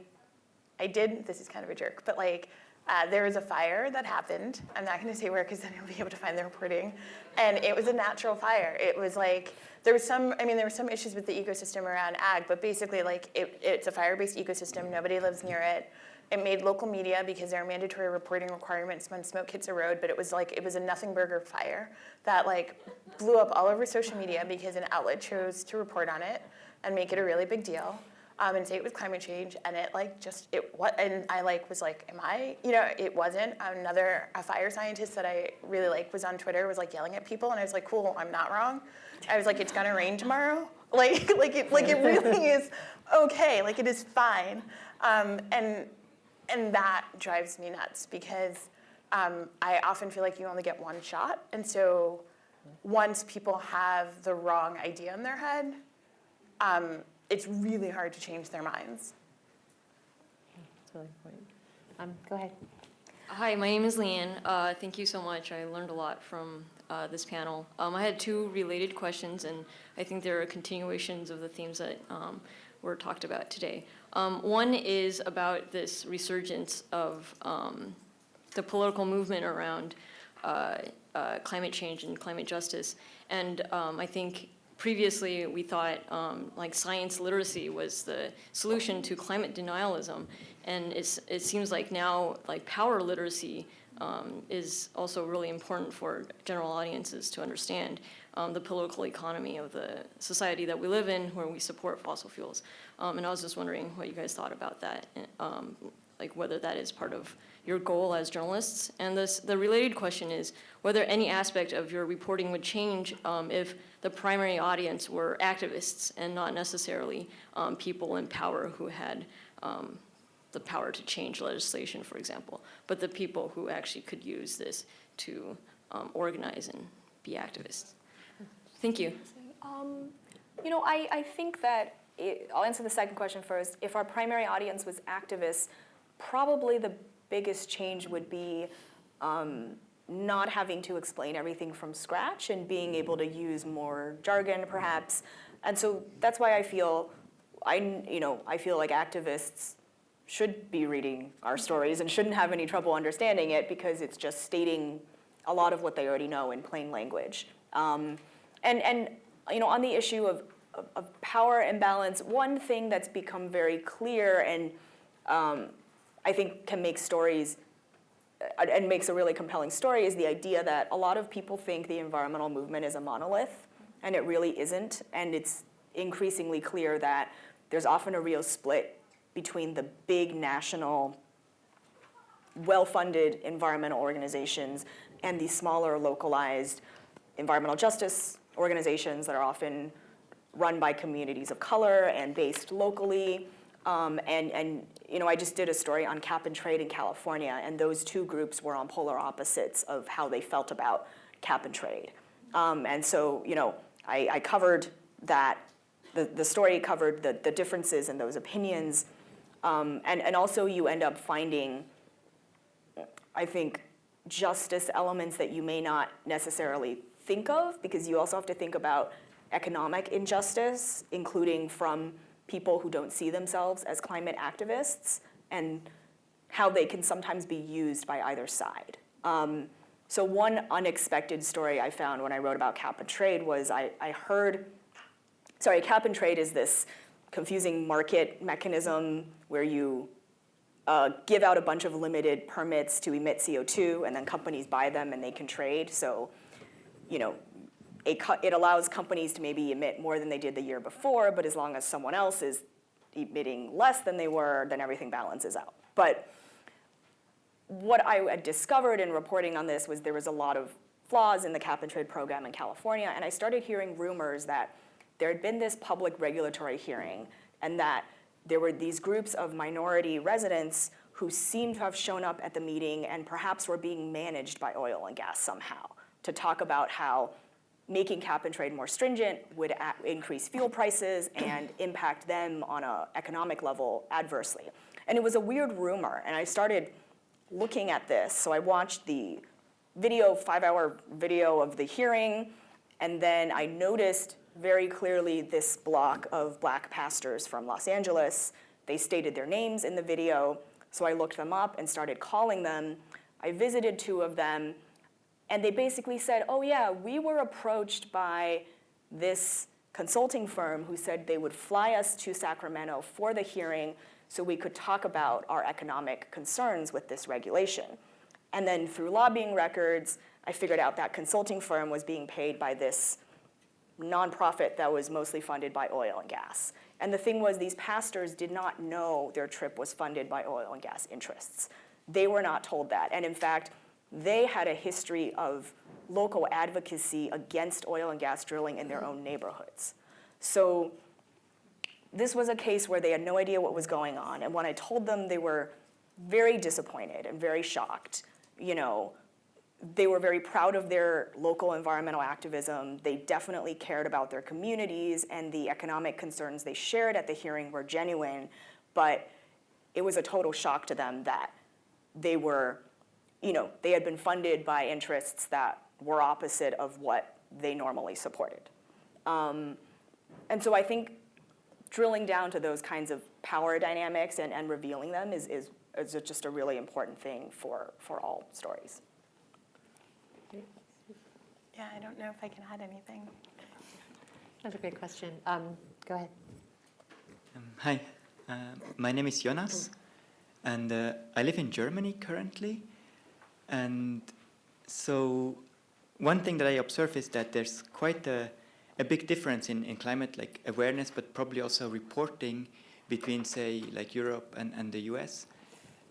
D: I did, this is kind of a jerk, but like, uh, there was a fire that happened. I'm not to say where because then you'll be able to find the reporting. And it was a natural fire. It was like, there was some, I mean, there were some issues with the ecosystem around ag, but basically, like, it, it's a fire based ecosystem. Nobody lives near it. It made local media because there are mandatory reporting requirements when smoke hits a road, but it was like, it was a nothing burger fire that like blew up all over social media because an outlet chose to report on it and make it a really big deal um, and say it was climate change, and it like just it what and I like was like, am I? You know, it wasn't. Another a fire scientist that I really like was on Twitter was like yelling at people, and I was like, cool, I'm not wrong. I was like, it's gonna rain tomorrow. Like like it like it really is okay. Like it is fine, um, and and that drives me nuts because um, I often feel like you only get one shot, and so once people have the wrong idea in their head. Um, it's really hard to change their minds.
B: That's really important. Um, Go ahead.
F: Hi, my name is Leanne. Uh, thank you so much. I learned a lot from uh, this panel. Um, I had two related questions, and I think there are continuations of the themes that um, were talked about today. Um, one is about this resurgence of um, the political movement around uh, uh, climate change and climate justice. And um, I think previously we thought um, like science literacy was the solution to climate denialism. And it seems like now like power literacy um, is also really important for general audiences to understand um, the political economy of the society that we live in where we support fossil fuels. Um, and I was just wondering what you guys thought about that, um, like whether that is part of your goal as journalists. And this, the related question is whether any aspect of your reporting would change um, if the primary audience were activists and not necessarily um, people in power who had um, the power to change legislation, for example, but the people who actually could use this to um, organize and be activists. Thank you.
C: Um, you know, I, I think that, it, I'll answer the second question first. If our primary audience was activists, probably the biggest change would be um, not having to explain everything from scratch and being able to use more jargon, perhaps. And so that's why I feel, I, you know, I feel like activists should be reading our stories and shouldn't have any trouble understanding it because it's just stating a lot of what they already know in plain language. Um, and, and you know, on the issue of, of, of power imbalance, one thing that's become very clear and um, I think can make stories and makes a really compelling story is the idea that a lot of people think the environmental movement is a monolith, and it really isn't. And it's increasingly clear that there's often a real split between the big national, well-funded environmental organizations and the smaller localized environmental justice organizations that are often run by communities of color and based locally. Um, and, and you know, I just did a story on cap and trade in California, and those two groups were on polar opposites of how they felt about cap and trade. Um, and so, you know, I, I covered that, the, the story covered the, the differences in those opinions. Um, and, and also you end up finding, I think, justice elements that you may not necessarily think of, because you also have to think about economic injustice, including from people who don't see themselves as climate activists, and how they can sometimes be used by either side. Um, so one unexpected story I found when I wrote about cap and trade was I, I heard, sorry, cap and trade is this confusing market mechanism where you uh, give out a bunch of limited permits to emit CO2, and then companies buy them and they can trade. So, you know, it allows companies to maybe emit more than they did the year before, but as long as someone else is emitting less than they were, then everything balances out. But what I discovered in reporting on this was there was a lot of flaws in the cap and trade program in California, and I started hearing rumors that there had been this public regulatory hearing and that there were these groups of minority residents who seemed to have shown up at the meeting and perhaps were being managed by oil and gas somehow to talk about how making cap and trade more stringent would increase fuel prices and impact them on an economic level adversely. And it was a weird rumor, and I started looking at this. So I watched the video, five hour video of the hearing, and then I noticed very clearly this block of black pastors from Los Angeles. They stated their names in the video, so I looked them up and started calling them. I visited two of them, and they basically said, oh, yeah, we were approached by this consulting firm who said they would fly us to Sacramento for the hearing so we could talk about our economic concerns with this regulation. And then through lobbying records, I figured out that consulting firm was being paid by this nonprofit that was mostly funded by oil and gas. And the thing was, these pastors did not know their trip was funded by oil and gas interests. They were not told that. And in fact, they had a history of local advocacy against oil and gas drilling in their own neighborhoods. So this was a case where they had no idea what was going on. And when I told them, they were very disappointed and very shocked. You know, they were very proud of their local environmental activism. They definitely cared about their communities, and the economic concerns they shared at the hearing were genuine. But it was a total shock to them that they were, you know, they had been funded by interests that were opposite of what they normally supported. Um, and so I think drilling down to those kinds of power dynamics and, and revealing them is, is, is just a really important thing for, for all stories.
D: Yeah, I don't know if I can add anything.
B: That's a great question. Um, Go ahead.
G: Um, hi, uh, my name is Jonas, and uh, I live in Germany currently. And so, one thing that I observe is that there's quite a, a big difference in, in climate like awareness, but probably also reporting between, say, like Europe and, and the US.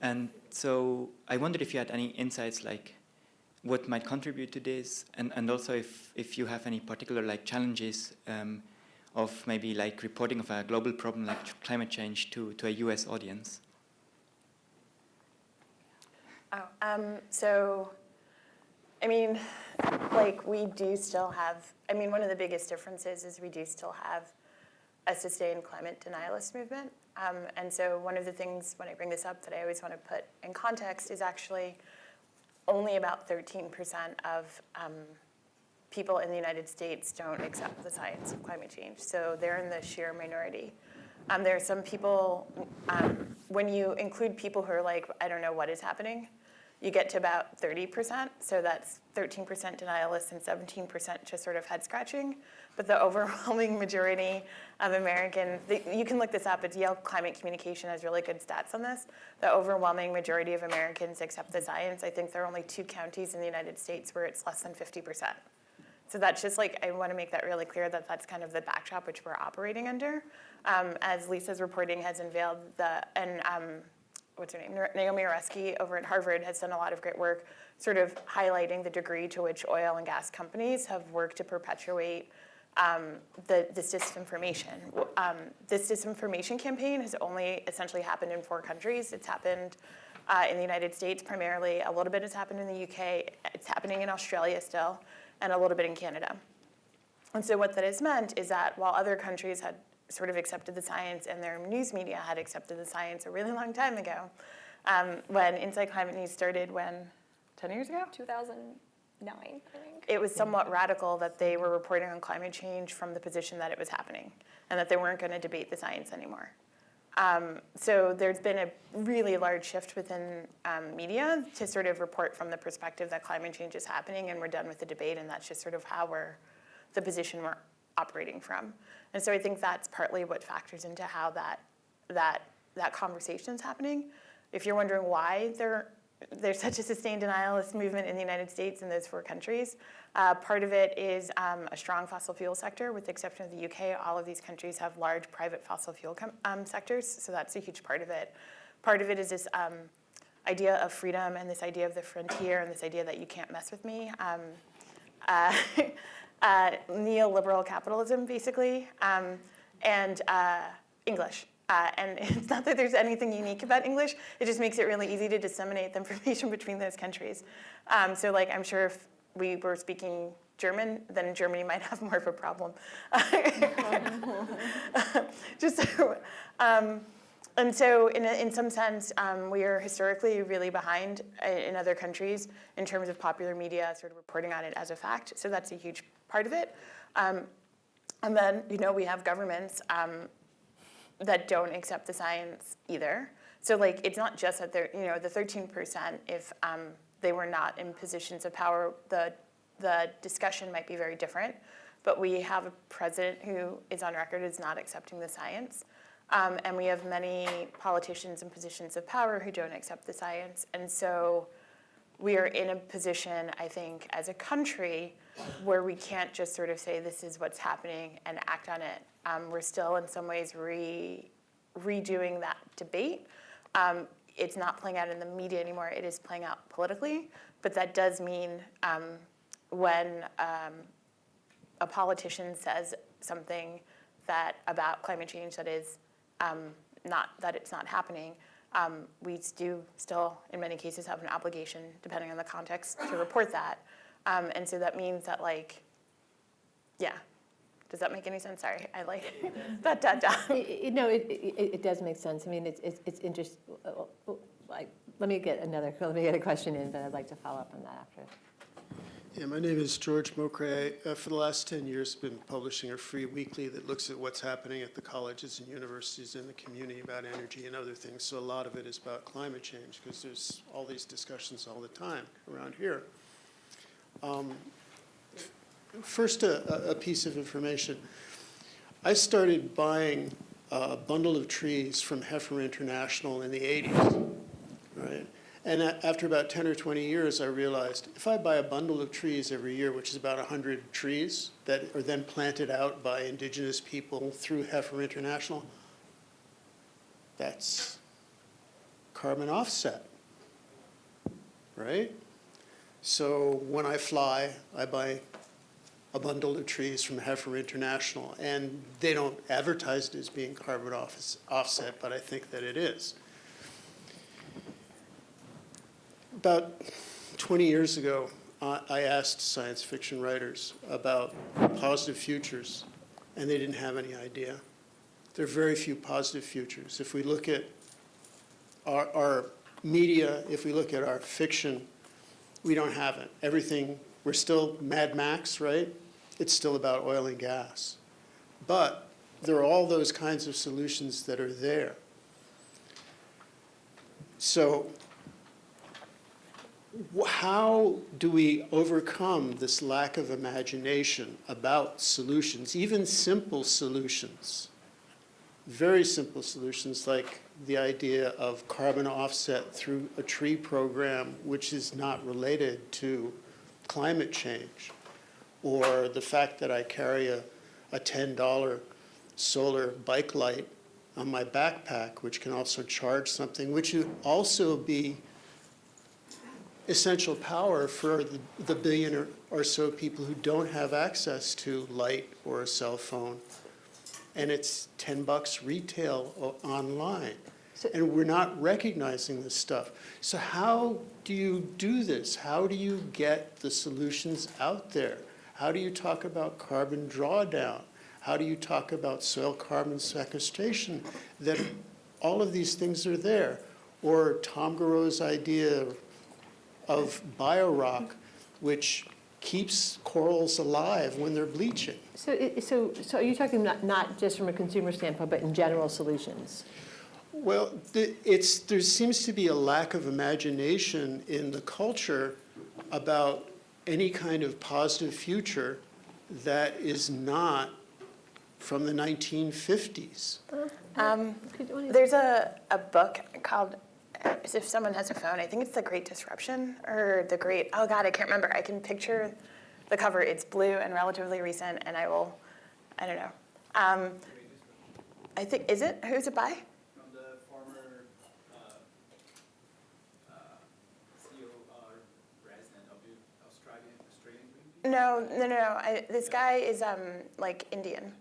G: And so, I wondered if you had any insights like what might contribute to this, and, and also if, if you have any particular like challenges um, of maybe like reporting of a global problem like climate change to, to a US audience.
D: Oh, um, so, I mean, like we do still have. I mean, one of the biggest differences is we do still have a sustained climate denialist movement. Um, and so, one of the things when I bring this up that I always want to put in context is actually only about 13% of um, people in the United States don't accept the science of climate change. So they're in the sheer minority. Um, there are some people, um, when you include people who are like, I don't know what is happening, you get to about 30%. So that's 13% denialists and 17% just sort of head scratching. But the overwhelming majority of Americans, the- you can look this up, it's Yale Climate Communication has really good stats on this. The overwhelming majority of Americans accept the science. I think there are only two counties in the United States where it's less than 50%. So that's just like, I want to make that really clear that that's kind of the backdrop which we're operating under. Um, as Lisa's reporting has unveiled, the, and um, what's her name, Naomi Oreskes over at Harvard has done a lot of great work sort of highlighting the degree to which oil and gas companies have worked to perpetuate um, the, this disinformation. Um, this disinformation campaign has only essentially happened in four countries. It's happened uh, in the United States primarily, a little bit has happened in the UK, it's happening in Australia still, and a little bit in Canada. And so what that has meant is that while other countries had sort of accepted the science and their news media had accepted the science a really long time ago, um, when Inside Climate News started, when, 10 years ago?
C: 2009, I think.
D: it was somewhat radical that they were reporting on climate change from the position that it was happening and that they weren't going to debate the science anymore. Um, so there's been a really large shift within um, media to sort of report from the perspective that climate change is happening and we're done with the debate and that's just sort of how we're, the position we're operating from. And so I think that's partly what factors into how that, that, that conversation is happening. If you're wondering why there, there's such a sustained denialist movement in the United States and those four countries, uh, part of it is um, a strong fossil fuel sector. With the exception of the UK, all of these countries have large private fossil fuel um, sectors, so that's a huge part of it. Part of it is this um, idea of freedom and this idea of the frontier and this idea that you can't mess with me. Um, uh, uh, neoliberal capitalism, basically, um, and uh, English. Uh, and it's not that there's anything unique about English, it just makes it really easy to disseminate the information between those countries. Um, so like, I'm sure if we were speaking German, then Germany might have more of a problem. just so, um, and so in, in some sense, um, we are historically really behind in other countries in terms of popular media sort of reporting on it as a fact. So that's a huge part of it. Um, and then, you know, we have governments um, that don't accept the science either. So like, it's not just that they're, you know, the 13%, if um, they were not in positions of power, the, the discussion might be very different. But we have a president who is on record as not accepting the science. Um, and we have many politicians in positions of power who don't accept the science. And so we are in a position, I think, as a country where we can't just sort of say this is what's happening and act on it. Um, we're still in some ways re redoing that debate. Um, it's not playing out in the media anymore, it is playing out politically, but that does mean um, when um, a politician says something that about climate change that is um, not that it's not happening, um, we do still, in many cases, have an obligation, depending on the context, to report that. Um, and so that means that, like, yeah. Does that make any sense? Sorry, I like that.
B: It- it- No, it, it, it does make sense. I mean, it's, it's, it's interesting. Like, let me get another, let me get a question in, but I'd like to follow up on that after.
H: Yeah, my name is George Mokray. Uh, For the last 10 years, I've been publishing a free weekly that looks at what's happening at the colleges and universities in the community about energy and other things. So a lot of it is about climate change, because there's all these discussions all the time around here. Um, First, a, a piece of information. I started buying a bundle of trees from Heifer International in the 80s, right? And after about 10 or 20 years, I realized if I buy a bundle of trees every year, which is about 100 trees that are then planted out by indigenous people through Heifer International, that's carbon offset, right? So when I fly, I buy a bundle of trees from Heifer International, and they don't advertise it as being carbon office- offset, but I think that it is. About 20 years ago, I asked science fiction writers about positive futures, and they didn't have any idea. There are very few positive futures. If we look at our, our media, if we look at our fiction, we don't have it. Everything, we're still Mad Max, right? It's still about oil and gas. But there are all those kinds of solutions that are there. So how do we overcome this lack of imagination about solutions, even simple solutions? Very simple solutions like the idea of carbon offset through a tree program which is not related to climate change. Or the fact that I carry a, a $10 solar bike light on my backpack, which can also charge something, which would also be essential power for the, the billion or, or so people who don't have access to light or a cell phone. And it's 10 bucks retail online.
B: So-
H: And we're not recognizing this stuff. So how do you do this? How do you get the solutions out there? How do you talk about carbon drawdown? How do you talk about soil carbon sequestration? That all of these things are there. Or Tom Goreau's idea of biorock, which keeps corals alive when they're bleaching.
B: So, it- so, so are you talking not, not just from a consumer standpoint, but in general solutions?
H: Well, the- it's, there seems to be a lack of imagination in the culture about any kind of positive future that is not from the 1950s.
D: Um, There's a, a book called, uh, if someone has a phone, I think it's The Great Disruption or The Great, oh God, I can't remember. I can picture the cover. It's blue and relatively recent, and I will, I don't know. Um, I think, is it? Who's it by?
I: from the former uh, uh, CEO or resident of the Australian Australian Greenpeace.
D: No, no, no, no. I, this guy is um, like Indian.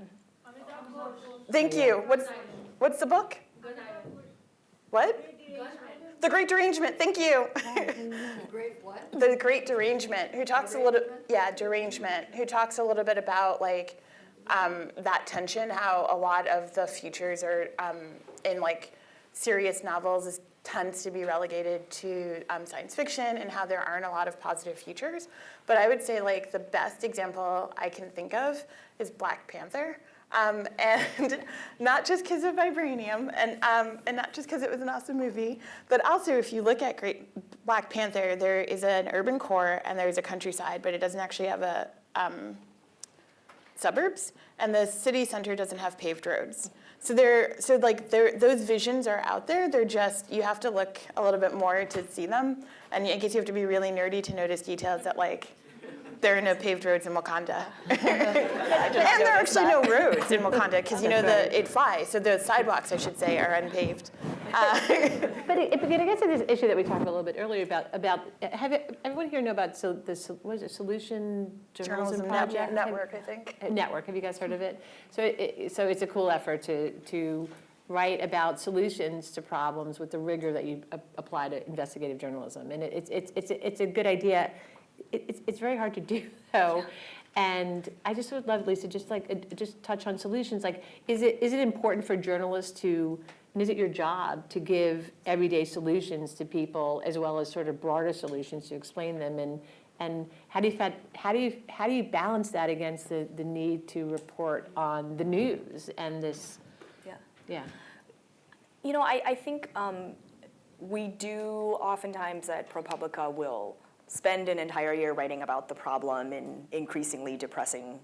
D: Thank you. What's, what's the book? What? The Great Derangement, thank you.
F: the Great what?
D: The Great Derangement, who talks a little, yeah, derangement, who talks a little bit about like um, that tension, how a lot of the futures are um, in like serious novels is, tends to be relegated to um, science fiction and how there aren't a lot of positive futures. But I would say like the best example I can think of is Black Panther. Um, and not just because of vibranium, and um, and not just because it was an awesome movie, but also if you look at Great Black Panther, there is an urban core and there's a countryside, but it doesn't actually have a um, suburbs, and the city center doesn't have paved roads. So they're so like they're, those visions are out there. They're just you have to look a little bit more to see them, and I guess you have to be really nerdy to notice details that like there are no paved roads in Wakanda. and there are actually no roads in Wakanda because you know the it flies, so the sidewalks I should say are unpaved. Uh,
B: But it, but it gets to this issue that we talked about a little bit earlier about, about, have it- everyone here know about, so the, sol- what is it, Solution Journalism
D: journalism
B: Project?
D: net-
B: Have-
D: network, I think.
B: uh, Network, have you guys heard of it? So it, so it's a cool effort to, to write about solutions to problems with the rigor that you apply to investigative journalism. And it- it's, it's, it's, a- it's a good idea. It, it's, it's very hard to do though. And I just would love, Lisa, just like, uh, just touch on solutions. Like, is it, is it important for journalists to, and is it your job to give everyday solutions to people as well as sort of broader solutions to explain them? And, and how do you, how do you, how do you balance that against the, the need to report on the news and this,
C: Yeah.
B: yeah?
C: You know, I, I think um, we do oftentimes at ProPublica will spend an entire year writing about the problem in increasingly depressing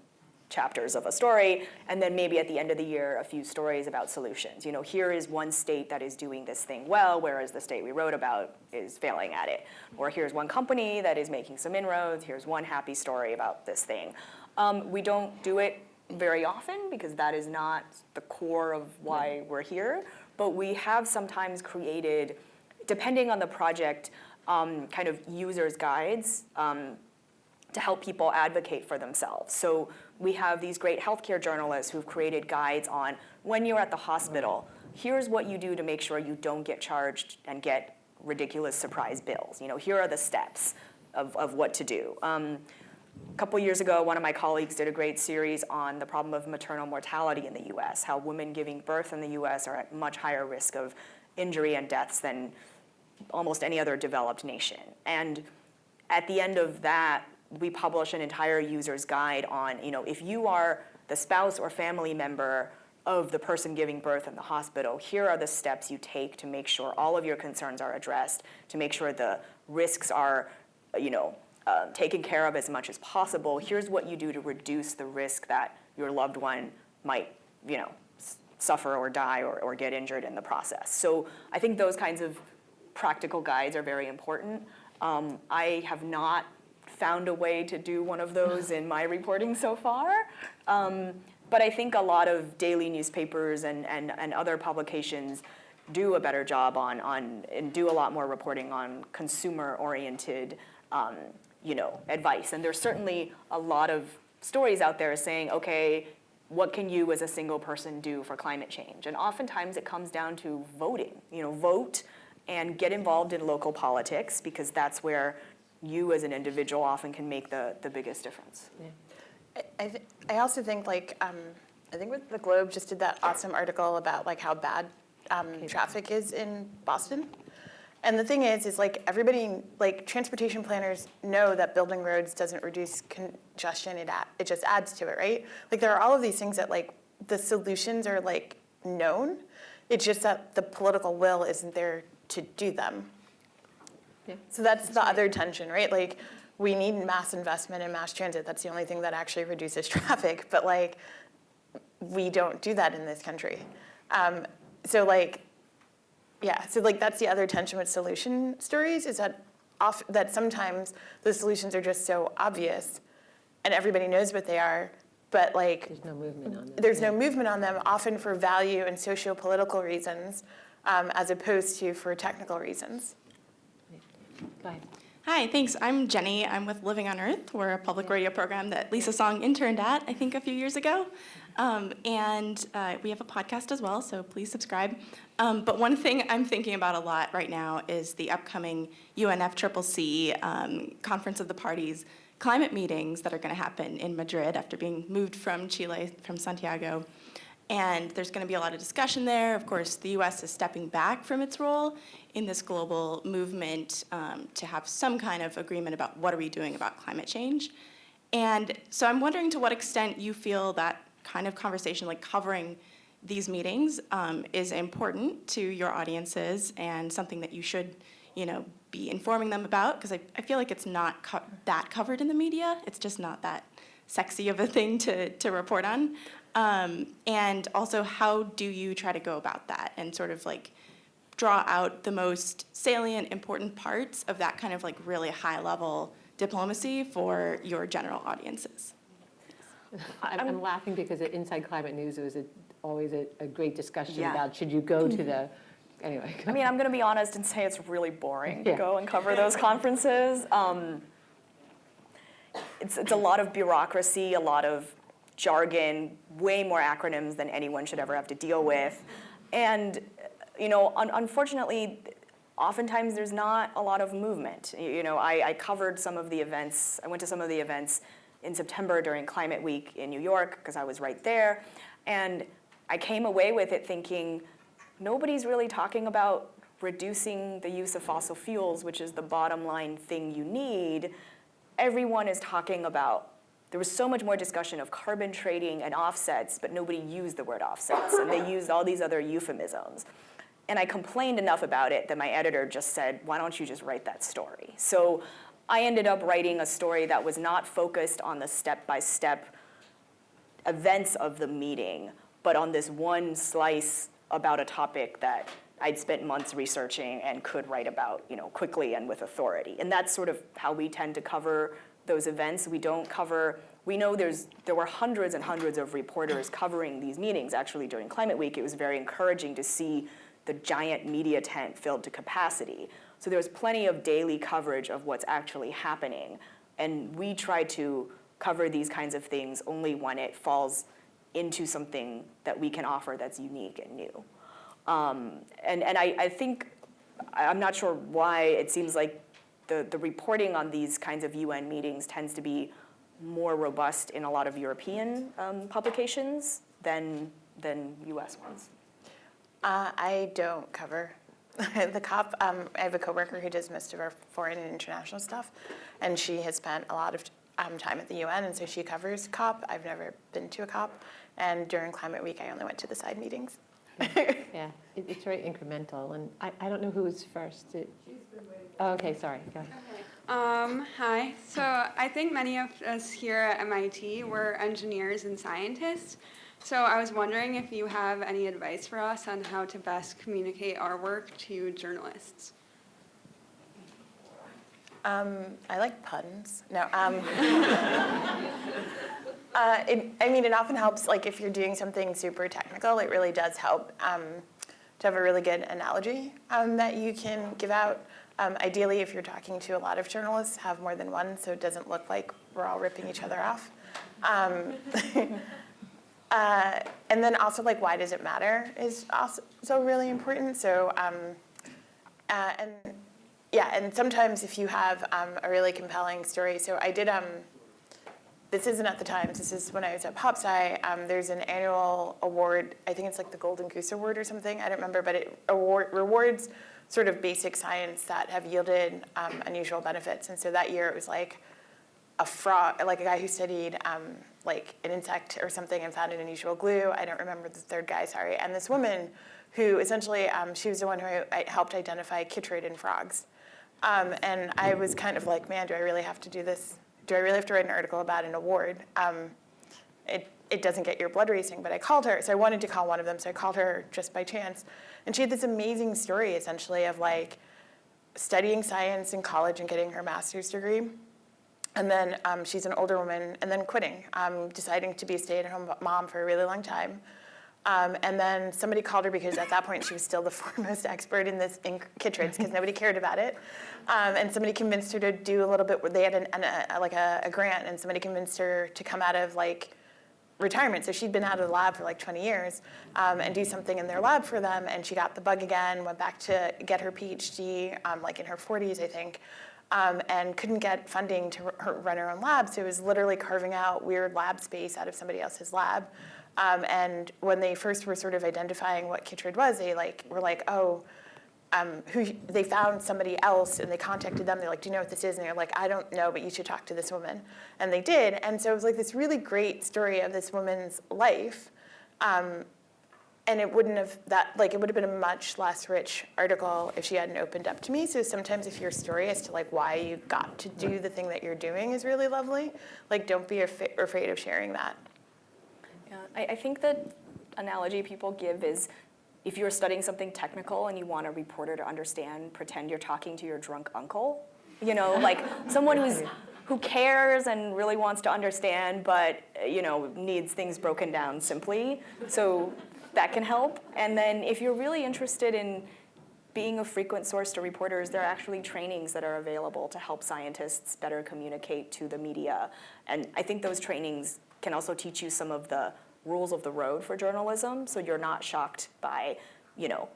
C: chapters of a story, and then maybe at the end of the year, a few stories about solutions. You know, here is one state that is doing this thing well, whereas the state we wrote about is failing at it. Or here's one company that is making some inroads, here's one happy story about this thing. Um, we don't do it very often because that is not the core of why we're here, but we have sometimes created, depending on the project, um, kind of users' guides um, to help people advocate for themselves. So we have these great healthcare journalists who've created guides on when you're at the hospital, here's what you do to make sure you don't get charged and get ridiculous surprise bills. You know, here are the steps of, of what to do. Um, a couple years ago, one of my colleagues did a great series on the problem of maternal mortality in the US, how women giving birth in the US are at much higher risk of injury and deaths than almost any other developed nation. And at the end of that, we publish an entire user's guide on, you know, if you are the spouse or family member of the person giving birth in the hospital. Here are the steps you take to make sure all of your concerns are addressed, to make sure the risks are, you know, uh, taken care of as much as possible. Here's what you do to reduce the risk that your loved one might, you know, suffer or die or, or get injured in the process. So I think those kinds of practical guides are very important. Um, I have not found a way to do one of those in my reporting so far. Um, but I think a lot of daily newspapers and, and, and other publications do a better job on, on and do a lot more reporting on consumer-oriented, um, you know, advice. And there's certainly a lot of stories out there saying, okay, what can you as a single person do for climate change? And oftentimes it comes down to voting. You know, vote and get involved in local politics because that's where you as an individual often can make the, the biggest difference.
D: I, I, th- I also think like um, I think with the Globe just did that awesome article about like how bad um, traffic is in Boston. And the thing is, is like everybody, like transportation planners know that building roads doesn't reduce congestion, it, it just adds to it, right? Like there are all of these things that like the solutions are like known. It's just that the political will isn't there to do them.
B: Yeah.
D: So that's the other tension, right? Like we need mass investment in mass transit. That's the only thing that actually reduces traffic. But like we don't do that in this country. Um, so like, yeah, so like that's the other tension with solution stories is that off, that sometimes the solutions are just so obvious and everybody knows what they are, but like
B: There's no movement on this.
D: there's no movement on them, often for value and socio-political reasons, um, as opposed to for technical reasons.
B: Go ahead.
J: Hi, thanks. I'm Jenny. I'm with Living on Earth. We're a public radio program that Lisa Song interned at, I think, a few years ago. Um, and uh, we have a podcast as well, so please subscribe. Um, but one thing I'm thinking about a lot right now is the upcoming UNFCCC um, Conference of the Parties climate meetings that are going to happen in Madrid after being moved from Chile, from Santiago. And there's going to be a lot of discussion there. Of course, the US is stepping back from its role in this global movement um, to have some kind of agreement about what are we doing about climate change. And so I'm wondering to what extent you feel that kind of conversation, like covering these meetings, um, is important to your audiences and something that you should, you know, be informing them about. Because I, I feel like it's not co- that covered in the media. It's just not that sexy of a thing to, to report on. Um, and also, how do you try to go about that and sort of like draw out the most salient, important parts of that kind of like really high level diplomacy for your general audiences?
B: I'm, I'm laughing because at Inside Climate News, it was a, always a, a great discussion
C: Yeah.
B: about should you go to the, anyway.
C: I mean, I'm going to be honest and say it's really boring to go and cover those conferences. Um, it's, it's a lot of bureaucracy, a lot of jargon, way more acronyms than anyone should ever have to deal with. And, you know, un- unfortunately, oftentimes there's not a lot of movement. You, know, I, I covered some of the events, I went to some of the events in September during Climate Week in New York because I was right there. And I came away with it thinking, nobody's really talking about reducing the use of fossil fuels, which is the bottom line thing you need. Everyone is talking about, there was so much more discussion of carbon trading and offsets, but nobody used the word offsets, and they used all these other euphemisms. And I complained enough about it that my editor just said, why don't you just write that story? So I ended up writing a story that was not focused on the step-by-step events of the meeting, but on this one slice about a topic that I'd spent months researching and could write about, you know, quickly and with authority. And that's sort of how we tend to cover those events. We don't cover, we know there's, there were hundreds and hundreds of reporters covering these meetings. Actually, during Climate Week, it was very encouraging to see the giant media tent filled to capacity. So there was plenty of daily coverage of what's actually happening. And we try to cover these kinds of things only when it falls into something that we can offer that's unique and new. Um, and and I, I think, I'm not sure why it seems like the, the reporting on these kinds of UN meetings tends to be more robust in a lot of European um, publications than, than US ones.
D: Uh, I don't cover the COP. Um, I have a coworker who does most of our foreign and international stuff, and she has spent a lot of um, time at the UN, and so she covers COP. I've never been to a COP, and during Climate Week, I only went to the side meetings.
B: Yeah, it- it's very incremental, and I, I don't know who was first. It- Oh, okay, sorry, go ahead.
K: Um, hi. So I think many of us here at MIT were engineers and scientists. So I was wondering if you have any advice for us on how to best communicate our work to journalists.
D: Um, I like puns. No. Um, uh, it, I mean, it often helps, like if you're doing something super technical, it really does help um, to have a really good analogy um, that you can give out. Um, ideally, if you're talking to a lot of journalists, have more than one so it doesn't look like we're all ripping each other off. Um, uh, and then also, like, why does it matter is also so really important. So, um, uh, and yeah, and sometimes if you have um, a really compelling story, so I did, this isn't at the Times, this is when I was at PopSci, um, there's an annual award, I think it's like the Golden Goose Award or something, I don't remember, but it award, rewards sort of basic science that have yielded um, unusual benefits. And so that year it was like a frog, like a guy who studied um, like an insect or something and found an unusual glue. I don't remember the third guy, sorry. And this woman who essentially, um, she was the one who helped identify chytrid in frogs. Um, and I was kind of like, man, do I really have to do this? Do I really have to write an article about an award? Um, it, it doesn't get your blood racing, but I called her. So I wanted to call one of them, so I called her just by chance. And she had this amazing story, essentially, of like studying science in college and getting her master's degree. And then um, she's an older woman, and then quitting, um, deciding to be a stay-at-home mom for a really long time. Um, and then somebody called her because at that point she was still the foremost expert in this in because nobody cared about it. Um, and somebody convinced her to do a little bit. They had an, an, a, like a, a grant, and somebody convinced her to come out of like retirement. So she'd been out of the lab for like 20 years um, and do something in their lab for them. And she got the bug again, went back to get her PhD, um, like in her 40s, I think, um, and couldn't get funding to run her own lab. So it was literally carving out weird lab space out of somebody else's lab. Um, and when they first were sort of identifying what Chytrid was, they like were like, oh, um, who they found somebody else and they contacted them. They're like, "Do you know what this is?" And they're like, "I don't know, but you should talk to this woman." And they did. And so it was like this really great story of this woman's life. Um, and it wouldn't have that like it would have been a much less rich article if she hadn't opened up to me. So sometimes if your story as to like why you got to do the thing that you're doing is really lovely, like don't be af- afraid of sharing that.
C: I, I think the analogy people give is if you're studying something technical and you want a reporter to understand, pretend you're talking to your drunk uncle. You know, like someone who's who cares and really wants to understand, but eh, you know needs things broken down simply. So that can help. And then if you're really interested in being a frequent source to reporters, there are actually trainings that are available to help scientists better communicate to the media. And I think those trainings can also teach you some of the rules of the road for journalism, so you're not shocked by, you know,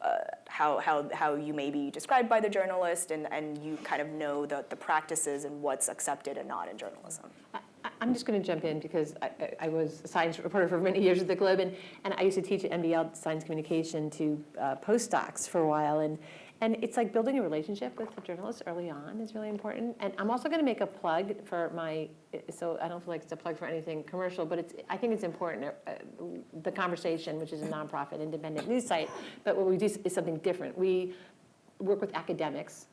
C: uh, how, how, how you may be described by the journalist, and, and you kind of know the, the practices and what's accepted and not in journalism.
B: I- I'm just going to jump in because I, I- I was a science reporter for many years at the Globe, and, and I used to teach at MBL science communication to uh, postdocs for a while, and and it's like building a relationship with the journalists early on is really important. And I'm also going to make a plug for my, so I don't feel like it's a plug for anything commercial, but it's I think it's important. Uh, the conversation, which is a nonprofit independent news site, but what we do is something different. We work with academics.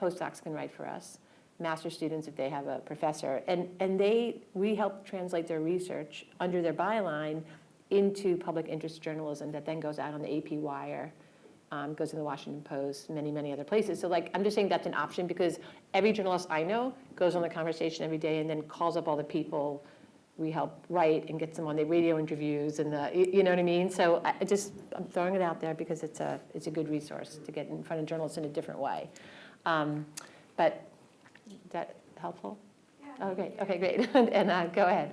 B: Postdocs can write for us master students if they have a professor. And, and they, we help translate their research under their byline into public interest journalism that then goes out on the AP Wire, um, goes in the Washington Post, many, many other places. So like, I'm just saying that's an option because every journalist I know goes on the conversation every day and then calls up all the people we help write and gets them on the radio interviews and the, you you know what I mean? So I I just, I'm throwing it out there because it's a, it's a good resource to get in front of journalists in a different way. Um, But is that helpful? Yeah. Okay, okay, great. And uh, go ahead.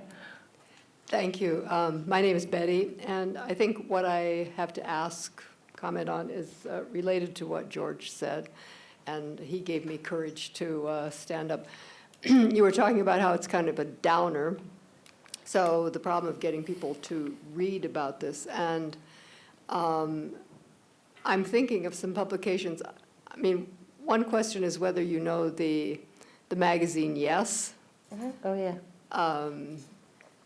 L: Thank you. Um, My name is Betty, and I think what I have to ask, comment on, is uh, related to what George said, and he gave me courage to uh, stand up. You were talking about how it's kind of a downer, so the problem of getting people to read about this, and um, I'm thinking of some publications. I mean, one question is whether you know the, the magazine Yes,
B: Oh, yeah.
L: um,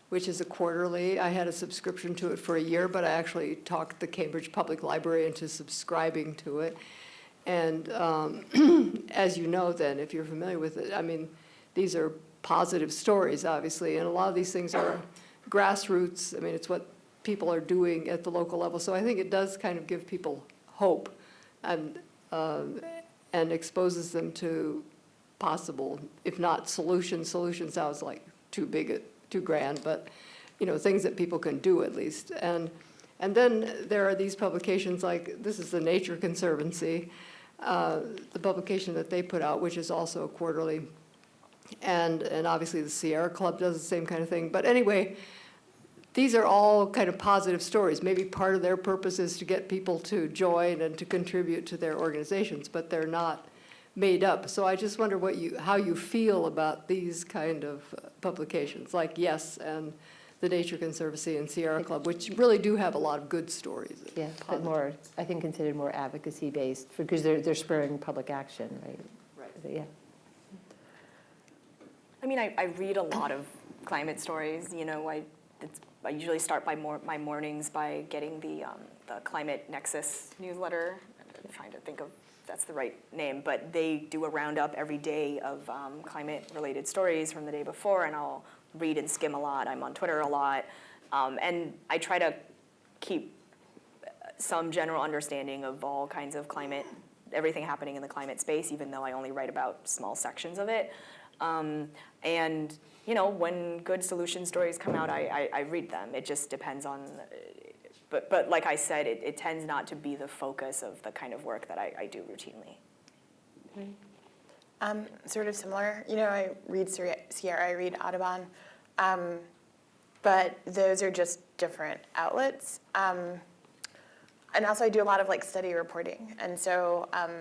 L: which is a quarterly. I had a subscription to it for a year, but I actually talked the Cambridge Public Library into subscribing to it. And um, as you know then, if you're familiar with it, I mean, these are positive stories, obviously, and a lot of these things are grassroots. I mean, it's what people are doing at the local level. So I think it does kind of give people hope and, um, and exposes them to possible, if not solutions, solution sounds like too big, too grand, but, you know, things that people can do at least. And, and then there are these publications like, this is the Nature Conservancy, uh, the publication that they put out, which is also a quarterly. And, and obviously the Sierra Club does the same kind of thing. But anyway, these are all kind of positive stories. Maybe part of their purpose is to get people to join and to contribute to their organizations, but they're not made up. So I just wonder what you, how you feel about these kind of uh, publications, like Yes and the Nature Conservancy and Sierra Club, which really do have a lot of good stories.
B: Yeah, but more, I think considered more advocacy-based, because they're, they're spurring public action, right?
L: Right.
B: Yeah.
C: I mean, I, I read a lot of climate stories. You know, I, it's, I usually start by mor- my mornings by getting the, um, the Climate Nexus newsletter. I'm trying to think of that's the right name, but they do a roundup every day of um, climate-related stories from the day before, and I'll read and skim a lot. I'm on Twitter a lot, um, and I try to keep some general understanding of all kinds of climate, everything happening in the climate space, even though I only write about small sections of it. Um, and you know, when good solution stories come out, I, I, I read them. It just depends on, but, but like I said, it, it tends not to be the focus of the kind of work that I, I do routinely.
D: Um, sort of similar. You know, I read Sierra, Sierra, I read Audubon, um, but those are just different outlets. Um, and also, I do a lot of like study reporting, and so um,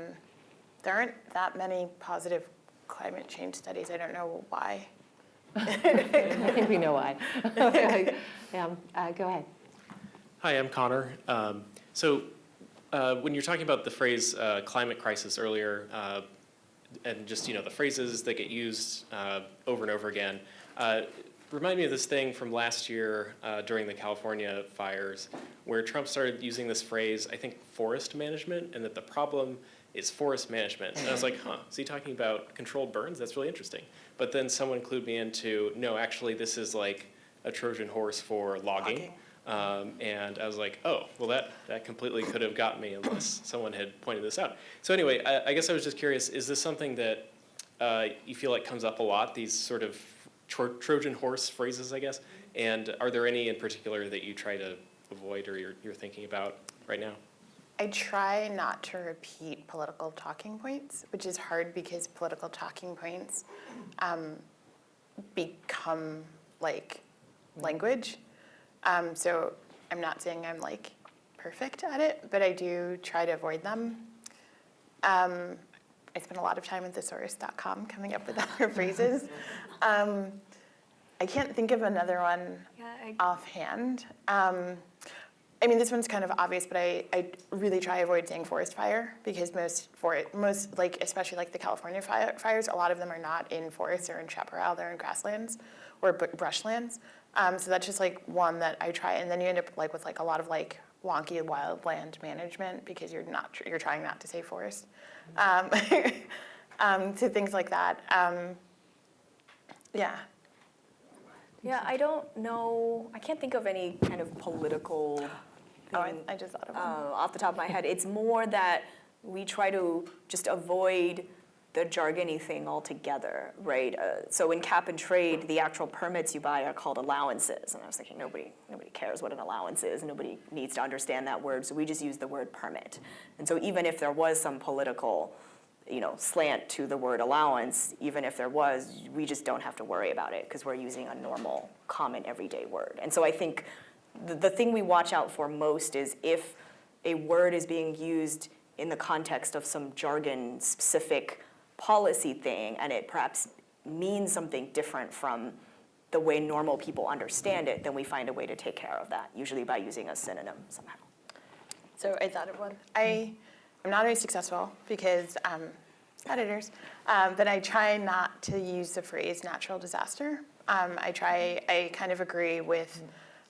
D: there aren't that many positive climate change studies. I don't know why.
B: I think we know why. Yeah, uh, Go ahead.
M: Hi, I'm Connor. Um, so, uh, when you're talking about the phrase uh, climate crisis earlier, uh, and just you know the phrases that get used uh, over and over again, uh, remind me of this thing from last year uh, during the California fires, where Trump started using this phrase, I think, forest management, and that the problem is forest management. And I was like, huh, is he talking about controlled burns? That's really interesting. But then someone clued me into, no, actually, this is like a Trojan horse for logging. Um, and I was like, oh, well, that, that completely could have got me unless someone had pointed this out. So anyway, I, I guess I was just curious, is this something that uh, you feel like comes up a lot, these sort of tro Trojan horse phrases, I guess? And are there any in particular that you try to avoid or you're, you're thinking about right now?
D: I try not to repeat political talking points, which is hard because political talking points um, become like language. Um, so I'm not saying I'm like perfect at it, but I do try to avoid them. Um, I spend a lot of time at thesaurus.com coming up with other phrases. Um, I can't think of another one
C: Yeah, I,
D: offhand. Um, I mean, this one's kind of obvious, but I, I really try to avoid saying forest fire because most for most like especially like the California fire, fires, a lot of them are not in forests or in chaparral; they're in grasslands or brushlands. Um, so that's just like one that I try, and then you end up like with like a lot of like wonky wildland management because you're not tr- you're trying not to say forest. Um, um, so things like that. Um, yeah.
C: yeah, I don't know. I can't think of any kind of political.
D: Oh, I. I just thought of
C: uh,
D: one.
C: off the top of my head. It's more that we try to just avoid the jargony thing altogether, right? Uh, so in cap and trade, the actual permits you buy are called allowances, and I was thinking nobody nobody cares what an allowance is. Nobody needs to understand that word, so we just use the word permit. And so even if there was some political you know, slant to the word allowance, even if there was, we just don't have to worry about it because we're using a normal, common, everyday word. And so I think the, the thing we watch out for most is if a word is being used in the context of some jargon specific policy thing and it perhaps means something different from the way normal people understand it, then we find a way to take care of that, usually by using a synonym somehow.
D: So I thought of one. I am not very successful because um, editors, um, that I try not to use the phrase natural disaster. Um, I try, I kind of agree with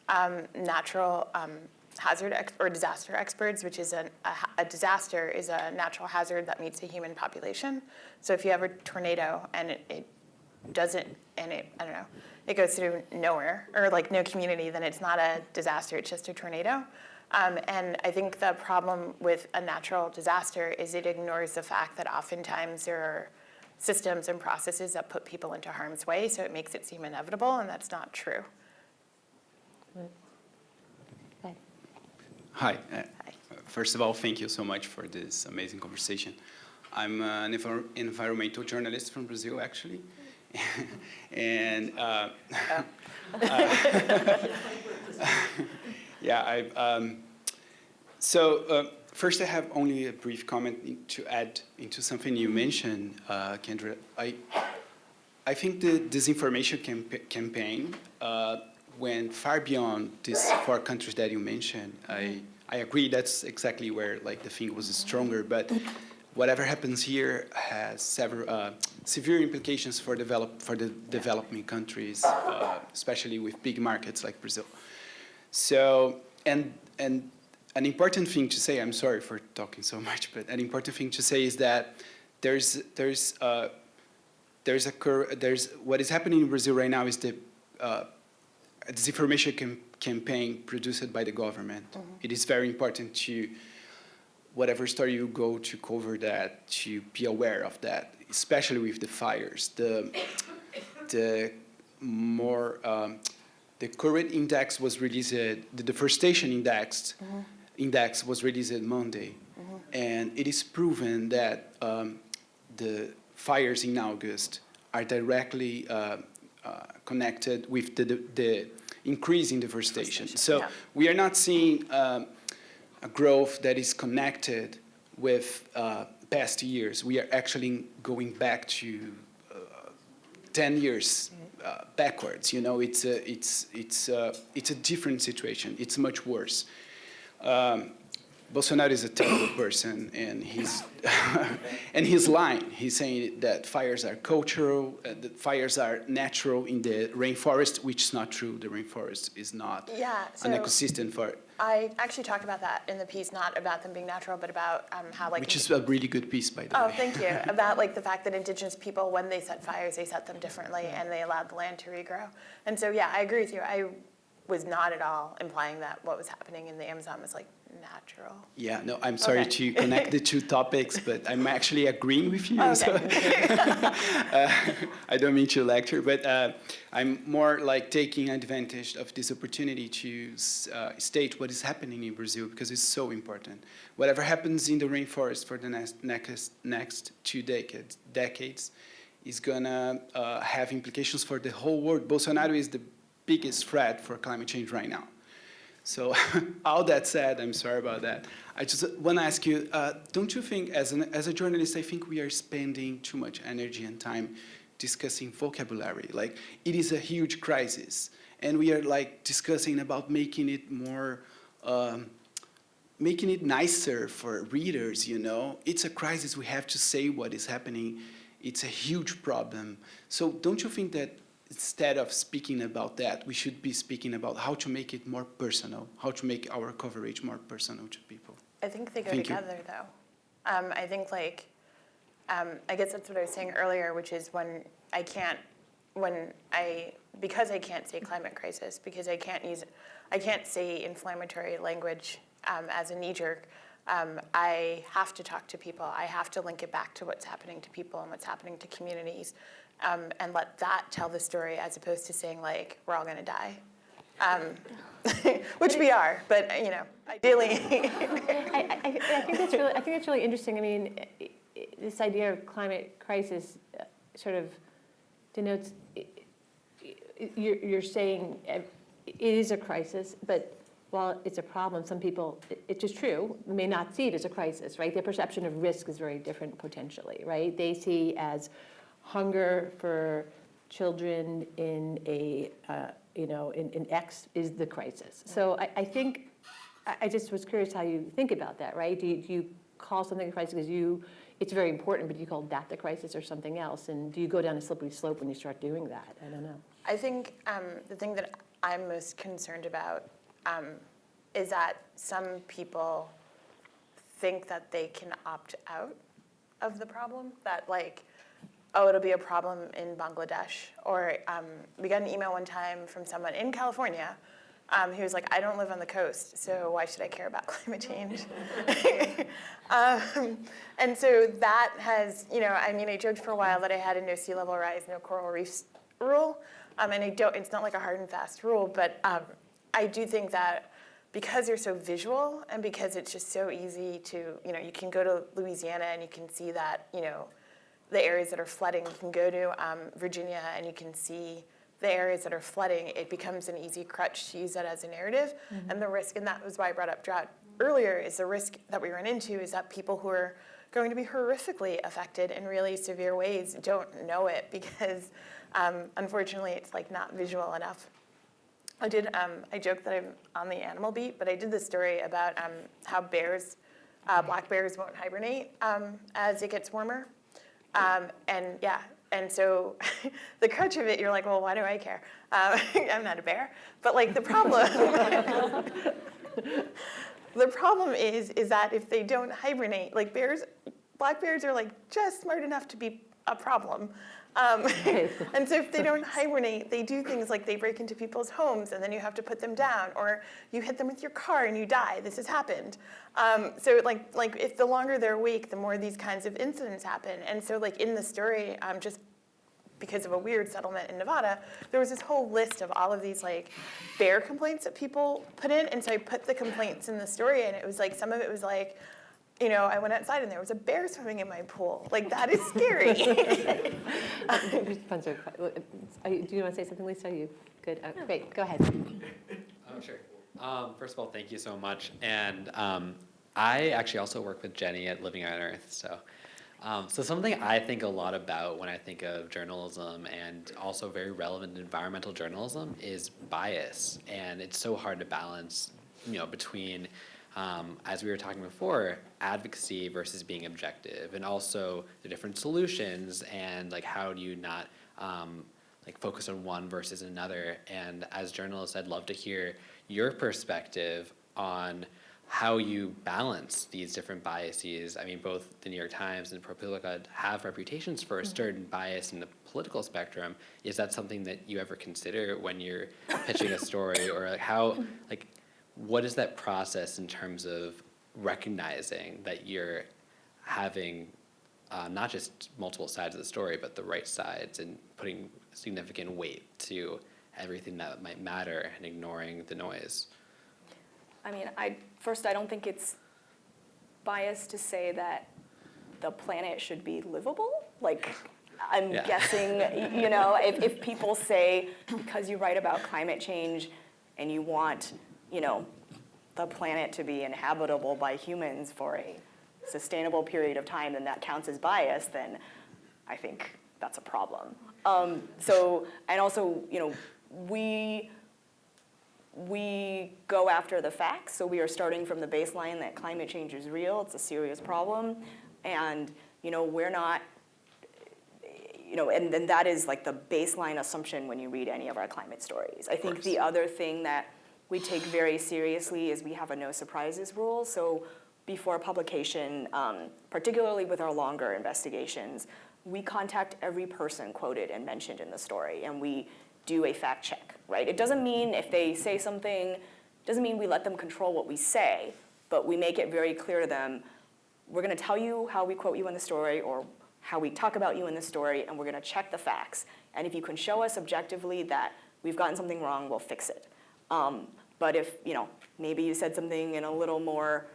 D: um, natural um, hazard or disaster experts, which is a, a disaster is a natural hazard that meets a human population. So if you have a tornado and it, it doesn't, and it, I don't know, it goes through nowhere or like no community, then it's not a disaster, it's just a tornado. Um, and I think the problem with a natural disaster is it ignores the fact that oftentimes there are systems and processes that put people into harm's way, so it makes it seem inevitable, and that's not true.
I: Hi. uh, First of all, thank you so much for this amazing conversation. I'm an envir- environmental journalist from Brazil, actually. and uh, uh, yeah, I. Um, so uh, first, I have only a brief comment to add into something you mentioned, uh, Kendra. I I think the disinformation campa- campaign uh, went far beyond these four countries that you mentioned. I, I agree that's exactly where like the thing was stronger, but whatever happens here has several uh, severe implications for develop for the developing countries, uh, especially with big markets like Brazil. So and and an important thing to say. I'm sorry for talking so much, but an important thing to say is that there's there's uh, there's a there's what is happening in Brazil right now is the uh, disinformation cam- campaign produced by the government. It is very important to whatever story you go to cover that to be aware of that, especially with the fires. The the more um, the current index was released. The deforestation index index was released Monday, and it is proven that um, the fires in August are directly uh, uh, connected with the, the, the increase in deforestation. So
D: yeah.
I: we are not seeing um, a growth that is connected with uh, past years. We are actually going back to uh, 10 years uh, backwards. You know, it's a, it's, it's, uh, it's a different situation. It's much worse. Um, Bolsonaro is a terrible person, and he's and he's lying. He's saying that fires are cultural, uh, that fires are natural in the rainforest, which is not true. The rainforest is not
D: Yeah,
I: an ecosystem for,
D: I actually talked about that in the piece, not about them being natural, but about um, how like.
I: which is a really good piece, by the
D: Oh,
I: way.
D: Oh, thank you. About like the fact that indigenous people, when they set fires, they set them differently and they allowed the land to regrow. And so, yeah, I agree with you. I was not at all implying that what was happening in the Amazon was like natural.
I: Yeah, no, I'm sorry
D: Okay.
I: to connect the two topics, but I'm actually agreeing with you. so- uh, I don't mean to lecture, but uh, I'm more like taking advantage of this opportunity to uh, state what is happening in Brazil because it's so important. Whatever happens in the rainforest for the next next, next two decades decades is gonna uh, have implications for the whole world. Bolsonaro is the biggest threat for climate change right now. So all that said, I'm sorry about that. I just want to ask you, uh, don't you think, as, an, as a journalist, I think we are spending too much energy and time discussing vocabulary. Like, it is a huge crisis. And we are like discussing about making it more, um, making it nicer for readers, you know? It's a crisis, we have to say what is happening. It's a huge problem. So don't you think that instead of speaking about that, we should be speaking about how to make it more personal, how to make our coverage more personal to people?
D: I think they go
I: Thank you.
D: together, though. Um, I think like, um, I guess that's what I was saying earlier, which is when I can't, when I, because I can't say climate crisis, because I can't use, I can't say inflammatory language um, as a knee jerk. Um, I have to talk to people. I have to link it back to what's happening to people and what's happening to communities, um, and let that tell the story as opposed to saying like we're all going to die. Um, which we are, but you know, ideally.
B: I, I, I think that's really, I think that's really interesting. I mean, this idea of climate crisis uh, sort of denotes, you're, you're saying uh, it is a crisis, but while it's a problem, some people, it's just true, may not see it as a crisis, right? Their perception of risk is very different potentially, right? They see as hunger for children in a, uh, you know, in, in X is the crisis. So I, I think I, I just was curious how you think about that, right? Do you, do you call something a crisis because you, it's very important, but do you call that the crisis or something else? And do you go down a slippery slope when you start doing that? I don't know.
D: I think um, the thing that I'm most concerned about um, is that some people think that they can opt out of the problem. That like, oh, it'll be a problem in Bangladesh. Or um, we got an email one time from someone in California um, who was like, I don't live on the coast, so why should I care about climate change? um, and so that has, you know, I mean, I joked for a while that I had a no sea level rise, no coral reefs rule. Um, and I don't, it's not like a hard and fast rule, but um, I do think that because you're so visual and because it's just so easy to, you know, you can go to Louisiana and you can see that, you know, the areas that are flooding. You can go to um, Virginia and you can see the areas that are flooding. It becomes an easy crutch to use that as a narrative. And the risk, and that was why I brought up drought earlier, is the risk that we run into is that people who are going to be horrifically affected in really severe ways don't know it because um, unfortunately it's like not visual enough. I did, um, I joked that I'm on the animal beat, but I did this story about um, how bears, uh, black bears won't hibernate um, as it gets warmer. Um, and yeah, and so the crutch of it, you're like, well, why do I care? Um, I'm not a bear. But like the problem, the problem is, is that if they don't hibernate, like bears, black bears are like just smart enough to be a problem. Um, and so if they don't hibernate, they do things like they break into people's homes and then you have to put them down, or you hit them with your car and you die. This has happened. Um, so like, like if the longer they're awake, the more these kinds of incidents happen. And so like in the story, um, just because of a weird settlement in Nevada, there was this whole list of all of these like bear complaints that people put in. And so I put the complaints in the story and it was like, some of it was like, you know, I went outside and there was a bear swimming in my pool. Like that is scary.
B: Spencer, are do you want to say something, Lisa? Are you good? Oh, Great, go ahead.
N: Oh, sure. Um, first of all, thank you so much. And um, I actually also work with Jenny at Living on Earth. So, um, so something I think a lot about when I think of journalism and also very relevant environmental journalism is bias. And it's so hard to balance, you know, between um, as we were talking before, advocacy versus being objective, and also the different solutions and like how do you not um, like focus on one versus another. And as journalists, I'd love to hear your perspective on how you balance these different biases. I mean, both the New York Times and ProPublica have reputations for a certain bias in the political spectrum. Is that something that you ever consider when you're pitching a story, or like how like what is that process in terms of recognizing that you're having uh, not just multiple sides of the story, but the right sides and putting significant weight to everything that might matter and ignoring the noise?
C: I mean, I, first, I don't think it's biased to say that the planet should be livable. Like, I'm
N: Yeah.
C: guessing, you know, if, if people say, because you write about climate change and you want, you know, the planet to be inhabitable by humans for a sustainable period of time, then that counts as bias, then I think that's a problem. Um, so, and also, you know, we we go after the facts. So we are starting from the baseline that climate change is real. It's a serious problem, and you know we're not. You know, and then that is like the baseline assumption when you read any of our climate stories. I think the other thing that we take very seriously is we have a no surprises rule. So before publication, um, particularly with our longer investigations, we contact every person quoted and mentioned in the story, and we do a fact check, right? It doesn't mean if they say something, doesn't mean we let them control what we say, but we make it very clear to them, we're gonna tell you how we quote you in the story or how we talk about you in the story, and we're gonna check the facts. And if you can show us objectively that we've gotten something wrong, we'll fix it. Um, but if, you know, maybe you said something in a little more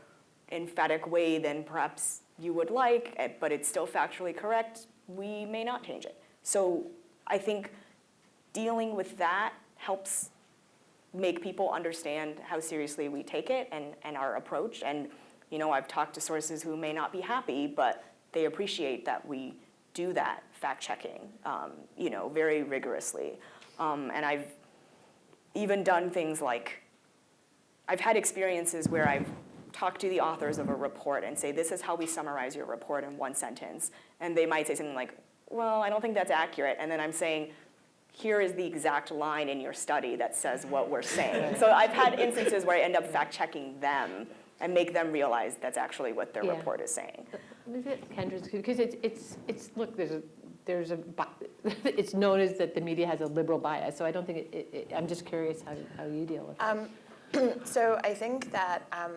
C: emphatic way than perhaps you would like, eh, but it's still factually correct, we may not change it. So I think dealing with that helps make people understand how seriously we take it and, and our approach. And, you know, I've talked to sources who may not be happy, but they appreciate that we do that fact checking, um, you know, very rigorously. Um, and I've even done things like, I've had experiences where I've talked to the authors of a report and say, this is how we summarize your report in one sentence. And they might say something like, well, I don't think that's accurate. And then I'm saying, here is the exact line in your study that says what we're saying. So I've had instances where I end up fact checking them and make them realize that's actually what their
B: Yeah.
C: report is saying.
B: Is it Kendra's, because it's, it's, it's, look, there's a, there's a, it's known as that the media has a liberal bias, so I don't think, it- it, it- I'm just curious how, how you deal with it.
D: Um, so I think that um,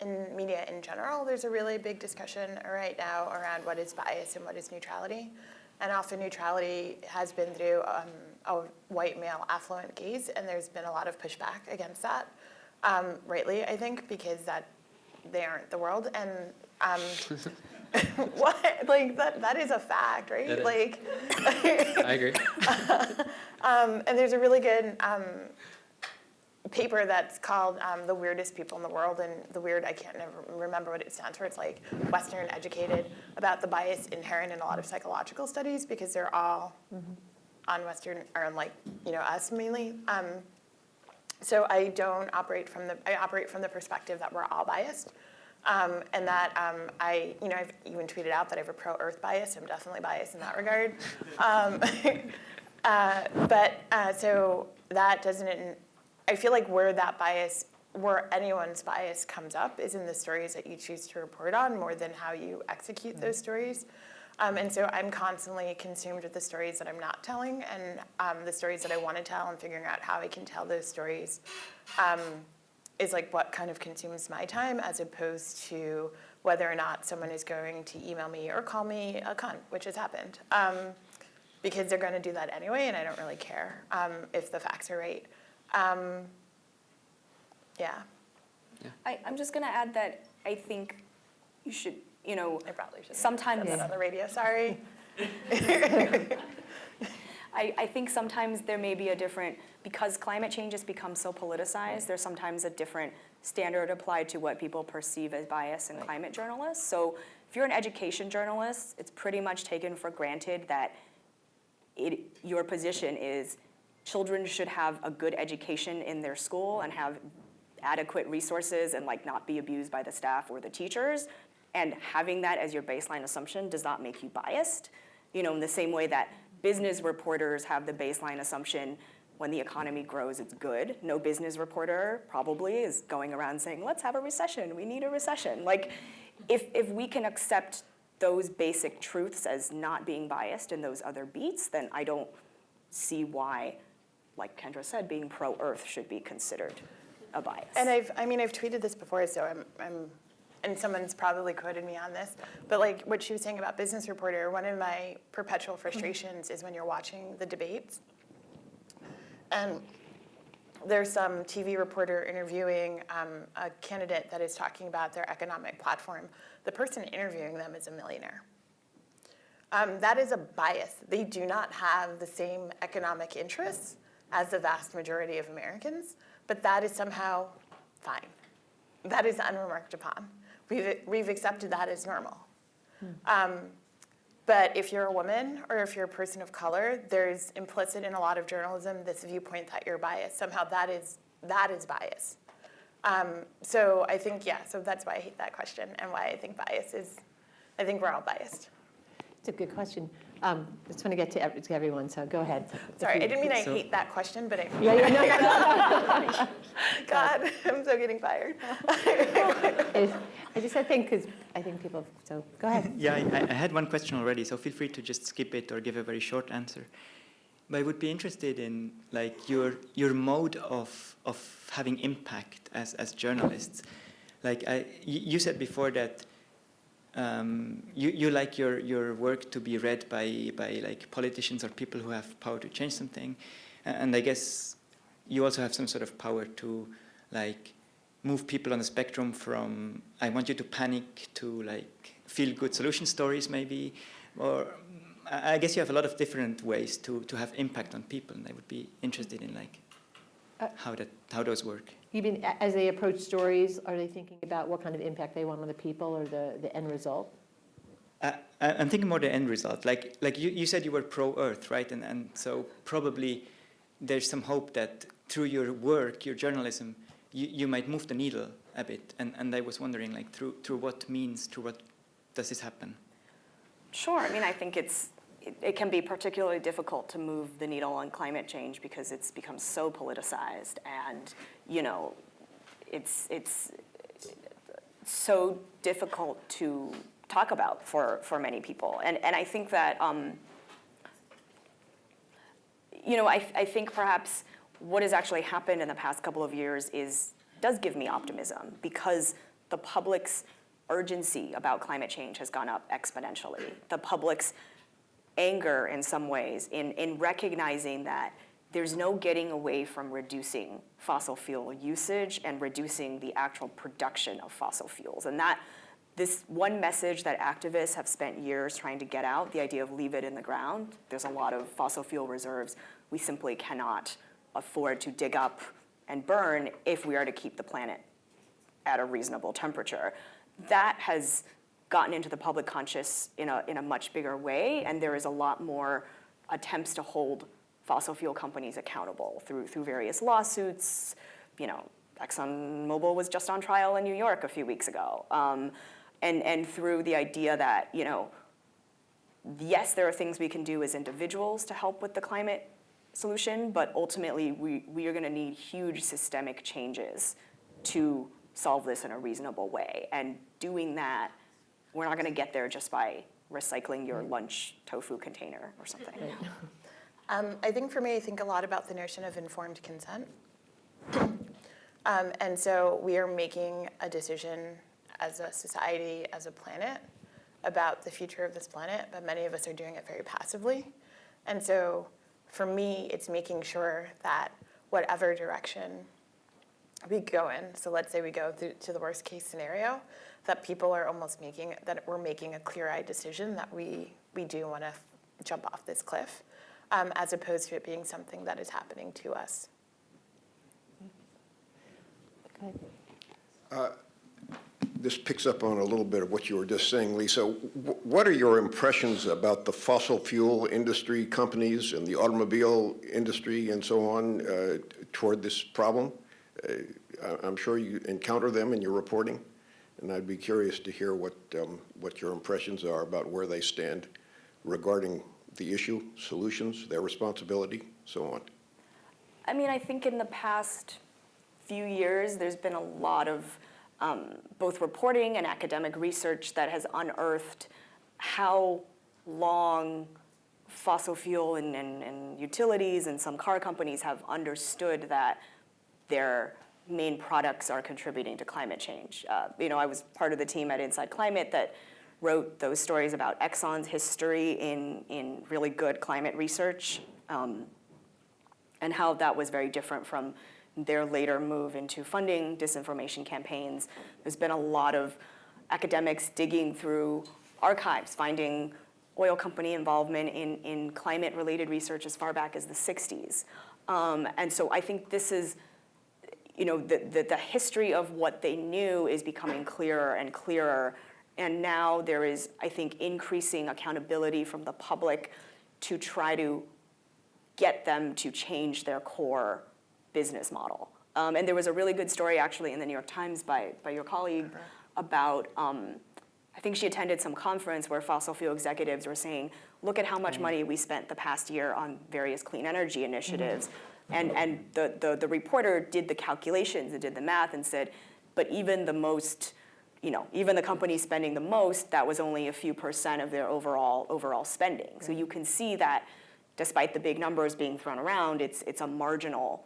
D: in media in general, there's a really big discussion right now around what is bias and what is neutrality. And often neutrality has been through um, a white male affluent gaze, and there's been a lot of pushback against that, um, rightly, I think, because that they aren't the world. And um, what, like that, that is a fact, right?
N: It.
D: Like,
N: I agree.
D: um, and there's a really good um, paper that's called um, The Weirdest People in the World, and the weird, I can't never remember what it stands for. It's like Western educated, about the bias inherent in a lot of psychological studies because they're all on Western, or on like, you know, us mainly. Um, so I don't operate from the, I operate from the perspective that we're all biased. Um, and that um, I, you know, I've even tweeted out that I have a pro-Earth bias. I'm definitely biased in that regard. Um, uh, but uh, so that doesn't, I feel like where that bias, where anyone's bias comes up is in the stories that you choose to report on more than how you execute those stories. Um, and so I'm constantly consumed with the stories that I'm not telling and um, the stories that I want to tell and figuring out how I can tell those stories um, is like what kind of consumes my time as opposed to whether or not someone is going to email me or call me a cunt, which has happened. Um, because they're going to do that anyway, and I don't really care um, if the facts are right. Um, yeah,
C: I, I'm just gonna add that I think you should, you know,
D: I probably should.
C: sometimes.
D: On the radio. Sorry.
C: I, I think sometimes there may be a different, because climate change has become so politicized, there's sometimes a different standard applied to what people perceive as bias in climate journalists. So if you're an education journalist, it's pretty much taken for granted that it, your position is children should have a good education in their school and have adequate resources and like not be abused by the staff or the teachers. And having that as your baseline assumption does not make you biased. You know, in the same way that business reporters have the baseline assumption when the economy grows, it's good. No business reporter probably is going around saying, let's have a recession, we need a recession. Like, if, if we can accept those basic truths as not being biased in those other beats, then I don't see why, like Kendra said, being pro-Earth should be considered a bias.
D: And I've, I mean, I've tweeted this before, so I'm, I'm, and someone's probably quoted me on this, but like what she was saying about business reporter, one of my perpetual frustrations is when you're watching the debates, and there's some TV reporter interviewing um, a candidate that is talking about their economic platform. The person interviewing them is a millionaire. Um, that is a bias. They do not have the same economic interests as the vast majority of Americans, but that is somehow fine. That is unremarked upon. We've, we've accepted that as normal. Um, but if you're a woman or if you're a person of color, there's implicit in a lot of journalism this viewpoint that you're biased. Somehow that is, that is bias. Um, so I think, yeah, so that's why I hate that question and why I think bias is, I think we're all biased.
B: It's a good question. Um, I just want to get to ev- to everyone, so go ahead.
D: Sorry, I didn't mean I
G: So-
D: hate that question, but I,
B: Yeah, yeah, no, no, no.
D: God, I'm so getting fired.
B: I just, I think, because I think people, so, go ahead.
G: Yeah, I, I had one question already, so feel free to just skip it or give a very short answer. But I would be interested in like your your mode of of having impact as as journalists. Like I, you you said before that um, you you like your your work to be read by by like politicians or people who have power to change something, and I guess you also have some sort of power to like move people on the spectrum from I want you to panic to like feel good solution stories maybe. Or I guess you have a lot of different ways to, to have impact on people and I would be interested in like how that how those work.
B: You mean, as they approach stories, are they thinking about what kind of impact they want on the people or the, the end result?
G: Uh, I- I'm thinking more the end result. Like like you, you said you were pro Earth, right? And and so probably there's some hope that through your work, your journalism, you, you might move the needle a bit, and, and I was wondering, like, through, through what means, through what does this happen?
C: Sure. I mean, I think it's it, it can be particularly difficult to move the needle on climate change because it's become so politicized, and you know, it's it's so difficult to talk about for for many people. And and I think that um, you know, I I think perhaps what has actually happened in the past couple of years is does give me optimism because the public's urgency about climate change has gone up exponentially. The public's anger in some ways in, in recognizing that there's no getting away from reducing fossil fuel usage and reducing the actual production of fossil fuels. And that this one message that activists have spent years trying to get out, the idea of leave it in the ground, there's a lot of fossil fuel reserves we simply cannot afford to dig up and burn if we are to keep the planet at a reasonable temperature. That has gotten into the public conscious in a, in a much bigger way, and there is a lot more attempts to hold fossil fuel companies accountable through, through various lawsuits. You know, ExxonMobil was just on trial in New York a few weeks ago. Um, and, and through the idea that, you know, yes, there are things we can do as individuals to help with the climate solution, but ultimately we, we are gonna need huge systemic changes to solve this in a reasonable way. And doing that, we're not gonna get there just by recycling your lunch tofu container or something.
D: Um, I think for me, I think a lot about the notion of informed consent. Um, and so we are making a decision as a society, as a planet, about the future of this planet, but many of us are doing it very passively. And so for me, it's making sure that whatever direction we go in, so let's say we go to the worst case scenario, that people are almost making, that we're making a clear-eyed decision that we, we do want to jump off this cliff, um, as opposed to it being something that is happening to us.
O: Uh, This picks up on a little bit of what you were just saying, Lisa. Wh- What are your impressions about the fossil fuel industry companies and the automobile industry and so on uh, toward this problem? Uh, I- I'm sure you encounter them in your reporting, and I'd be curious to hear what, um, what your impressions are about where they stand regarding the issue, solutions, their responsibility, so on.
C: I mean, I think in the past few years, there's been a lot of um, both reporting and academic research that has unearthed how long fossil fuel and, and, and utilities and some car companies have understood that their main products are contributing to climate change. Uh, you know, I was part of the team at Inside Climate that wrote those stories about Exxon's history in, in really good climate research um, and how that was very different from their later move into funding disinformation campaigns. There's been a lot of academics digging through archives, finding oil company involvement in, in climate-related research as far back as the 60s. Um, and so I think this is, you know, the, the, the history of what they knew is becoming clearer and clearer. And now there is, I think, increasing accountability from the public to try to get them to change their core business model. Um, and there was a really good story actually in the New York Times by, by your colleague about, um, I think she attended some conference where fossil fuel executives were saying, look at how much money we spent the past year on various clean energy initiatives. And, and the, the, the reporter did the calculations and did the math and said, but even the most, you know, even the companies spending the most, that was only a few percent of their overall, overall spending. So you can see that despite the big numbers being thrown around, it's, it's a marginal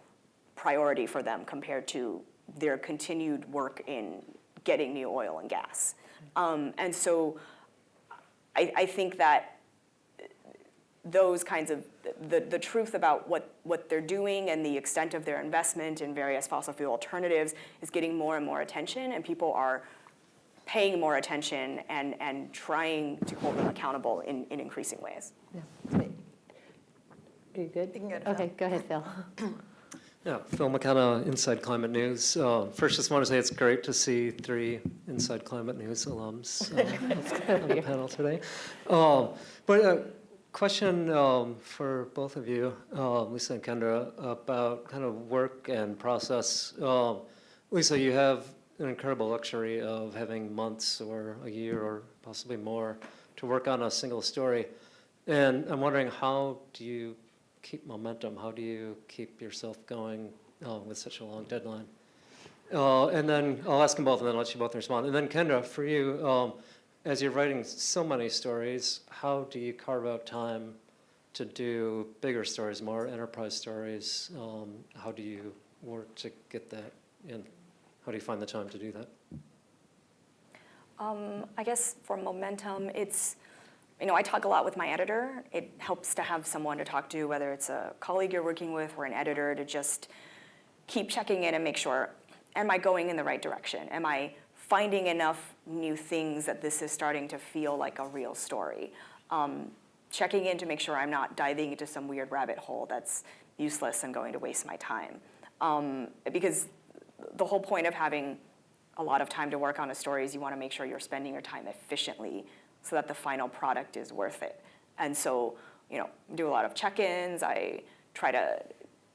C: priority for them compared to their continued work in getting new oil and gas. Um, and so I, I think that those kinds of, the, the truth about what, what they're doing and the extent of their investment in various fossil fuel alternatives is getting more and more attention and people are paying more attention and, and trying to hold them accountable in, in increasing ways.
B: Are you good?
D: You can go to
B: Okay, go ahead, Phil.
P: Yeah, Phil McKenna, Inside Climate News. Uh, First, just want to say it's great to see three Inside Climate News alums uh, on the panel today. Um, But a question um, for both of you, uh, Lisa and Kendra, about kind of work and process. Um, Lisa, you have an incredible luxury of having months or a year or possibly more to work on a single story. And I'm wondering, how do you keep momentum? How do you keep yourself going uh, with such a long deadline? Uh, and then I'll ask them both and then I'll let you both respond. And then Kendra, for you, um, as you're writing so many stories, how do you carve out time to do bigger stories, more enterprise stories? Um, how do you work to get that in? How do you find the time to do that?
C: Um, I guess for momentum, it's, you know, I talk a lot with my editor. It helps to have someone to talk to, whether it's a colleague you're working with or an editor, to just keep checking in and make sure, am I going in the right direction? Am I finding enough new things that this is starting to feel like a real story? Um, checking in to make sure I'm not diving into some weird rabbit hole that's useless and going to waste my time. Um, because the whole point of having a lot of time to work on a story is you want to make sure you're spending your time efficiently so that the final product is worth it. And so, you know, do a lot of check-ins. I try to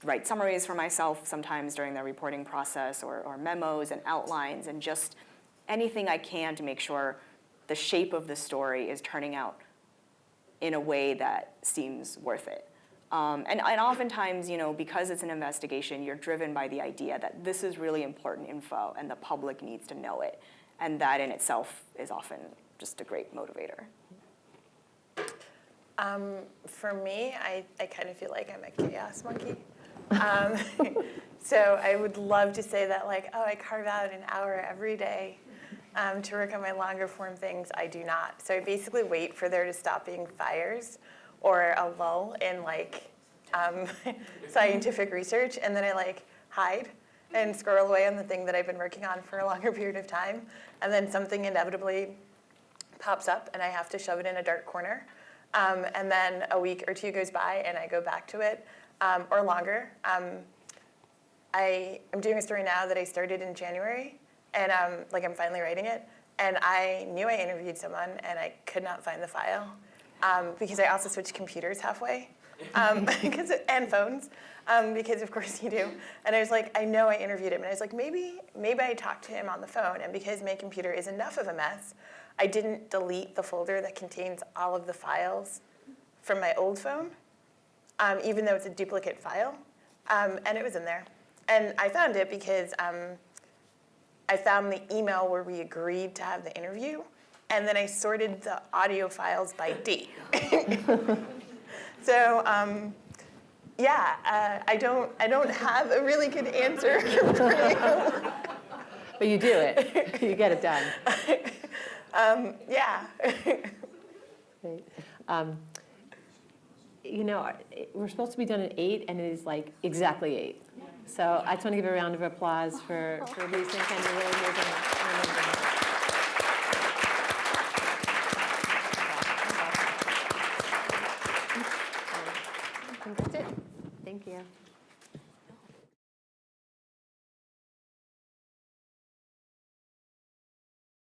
C: write summaries for myself sometimes during the reporting process or, or memos and outlines and just anything I can to make sure the shape of the story is turning out in a way that seems worth it. Um, and, and oftentimes, you know, because it's an investigation, you're driven by the idea that this is really important info and the public needs to know it. And that in itself is often just a great motivator.
D: Um, for me, I, I kind of feel like I'm a chaos monkey. Um, so I would love to say that like, oh, I carve out an hour every day um, to work on my longer form things. I do not. So I basically wait for there to stop being fires or a lull in like um, scientific research, and then I like hide and squirrel away on the thing that I've been working on for a longer period of time, and then something inevitably pops up, and I have to shove it in a dark corner, um, and then a week or two goes by, and I go back to it, um, or longer. Um, I am doing a story now that I started in January, and um, like I'm finally writing it, and I knew I interviewed someone, and I could not find the file um, because I also switched computers halfway, um, and phones, um, because of course you do. And I was like, I know I interviewed him, and I was like, maybe maybe I talked to him on the phone, and because my computer is enough of a mess, I didn't delete the folder that contains all of the files from my old phone, um, even though it's a duplicate file, um, and it was in there. And I found it because I found the email where we agreed to have the interview, and then I sorted the audio files by date. so um, yeah, uh, I don't I don't have a really good answer for you.
B: But you do it. You get it done.
D: um, yeah.
B: Great. Um, you know, we're supposed to be done at eight, and it is like exactly eight. So I just want to give a round of applause for, for Lisa and Kendra really.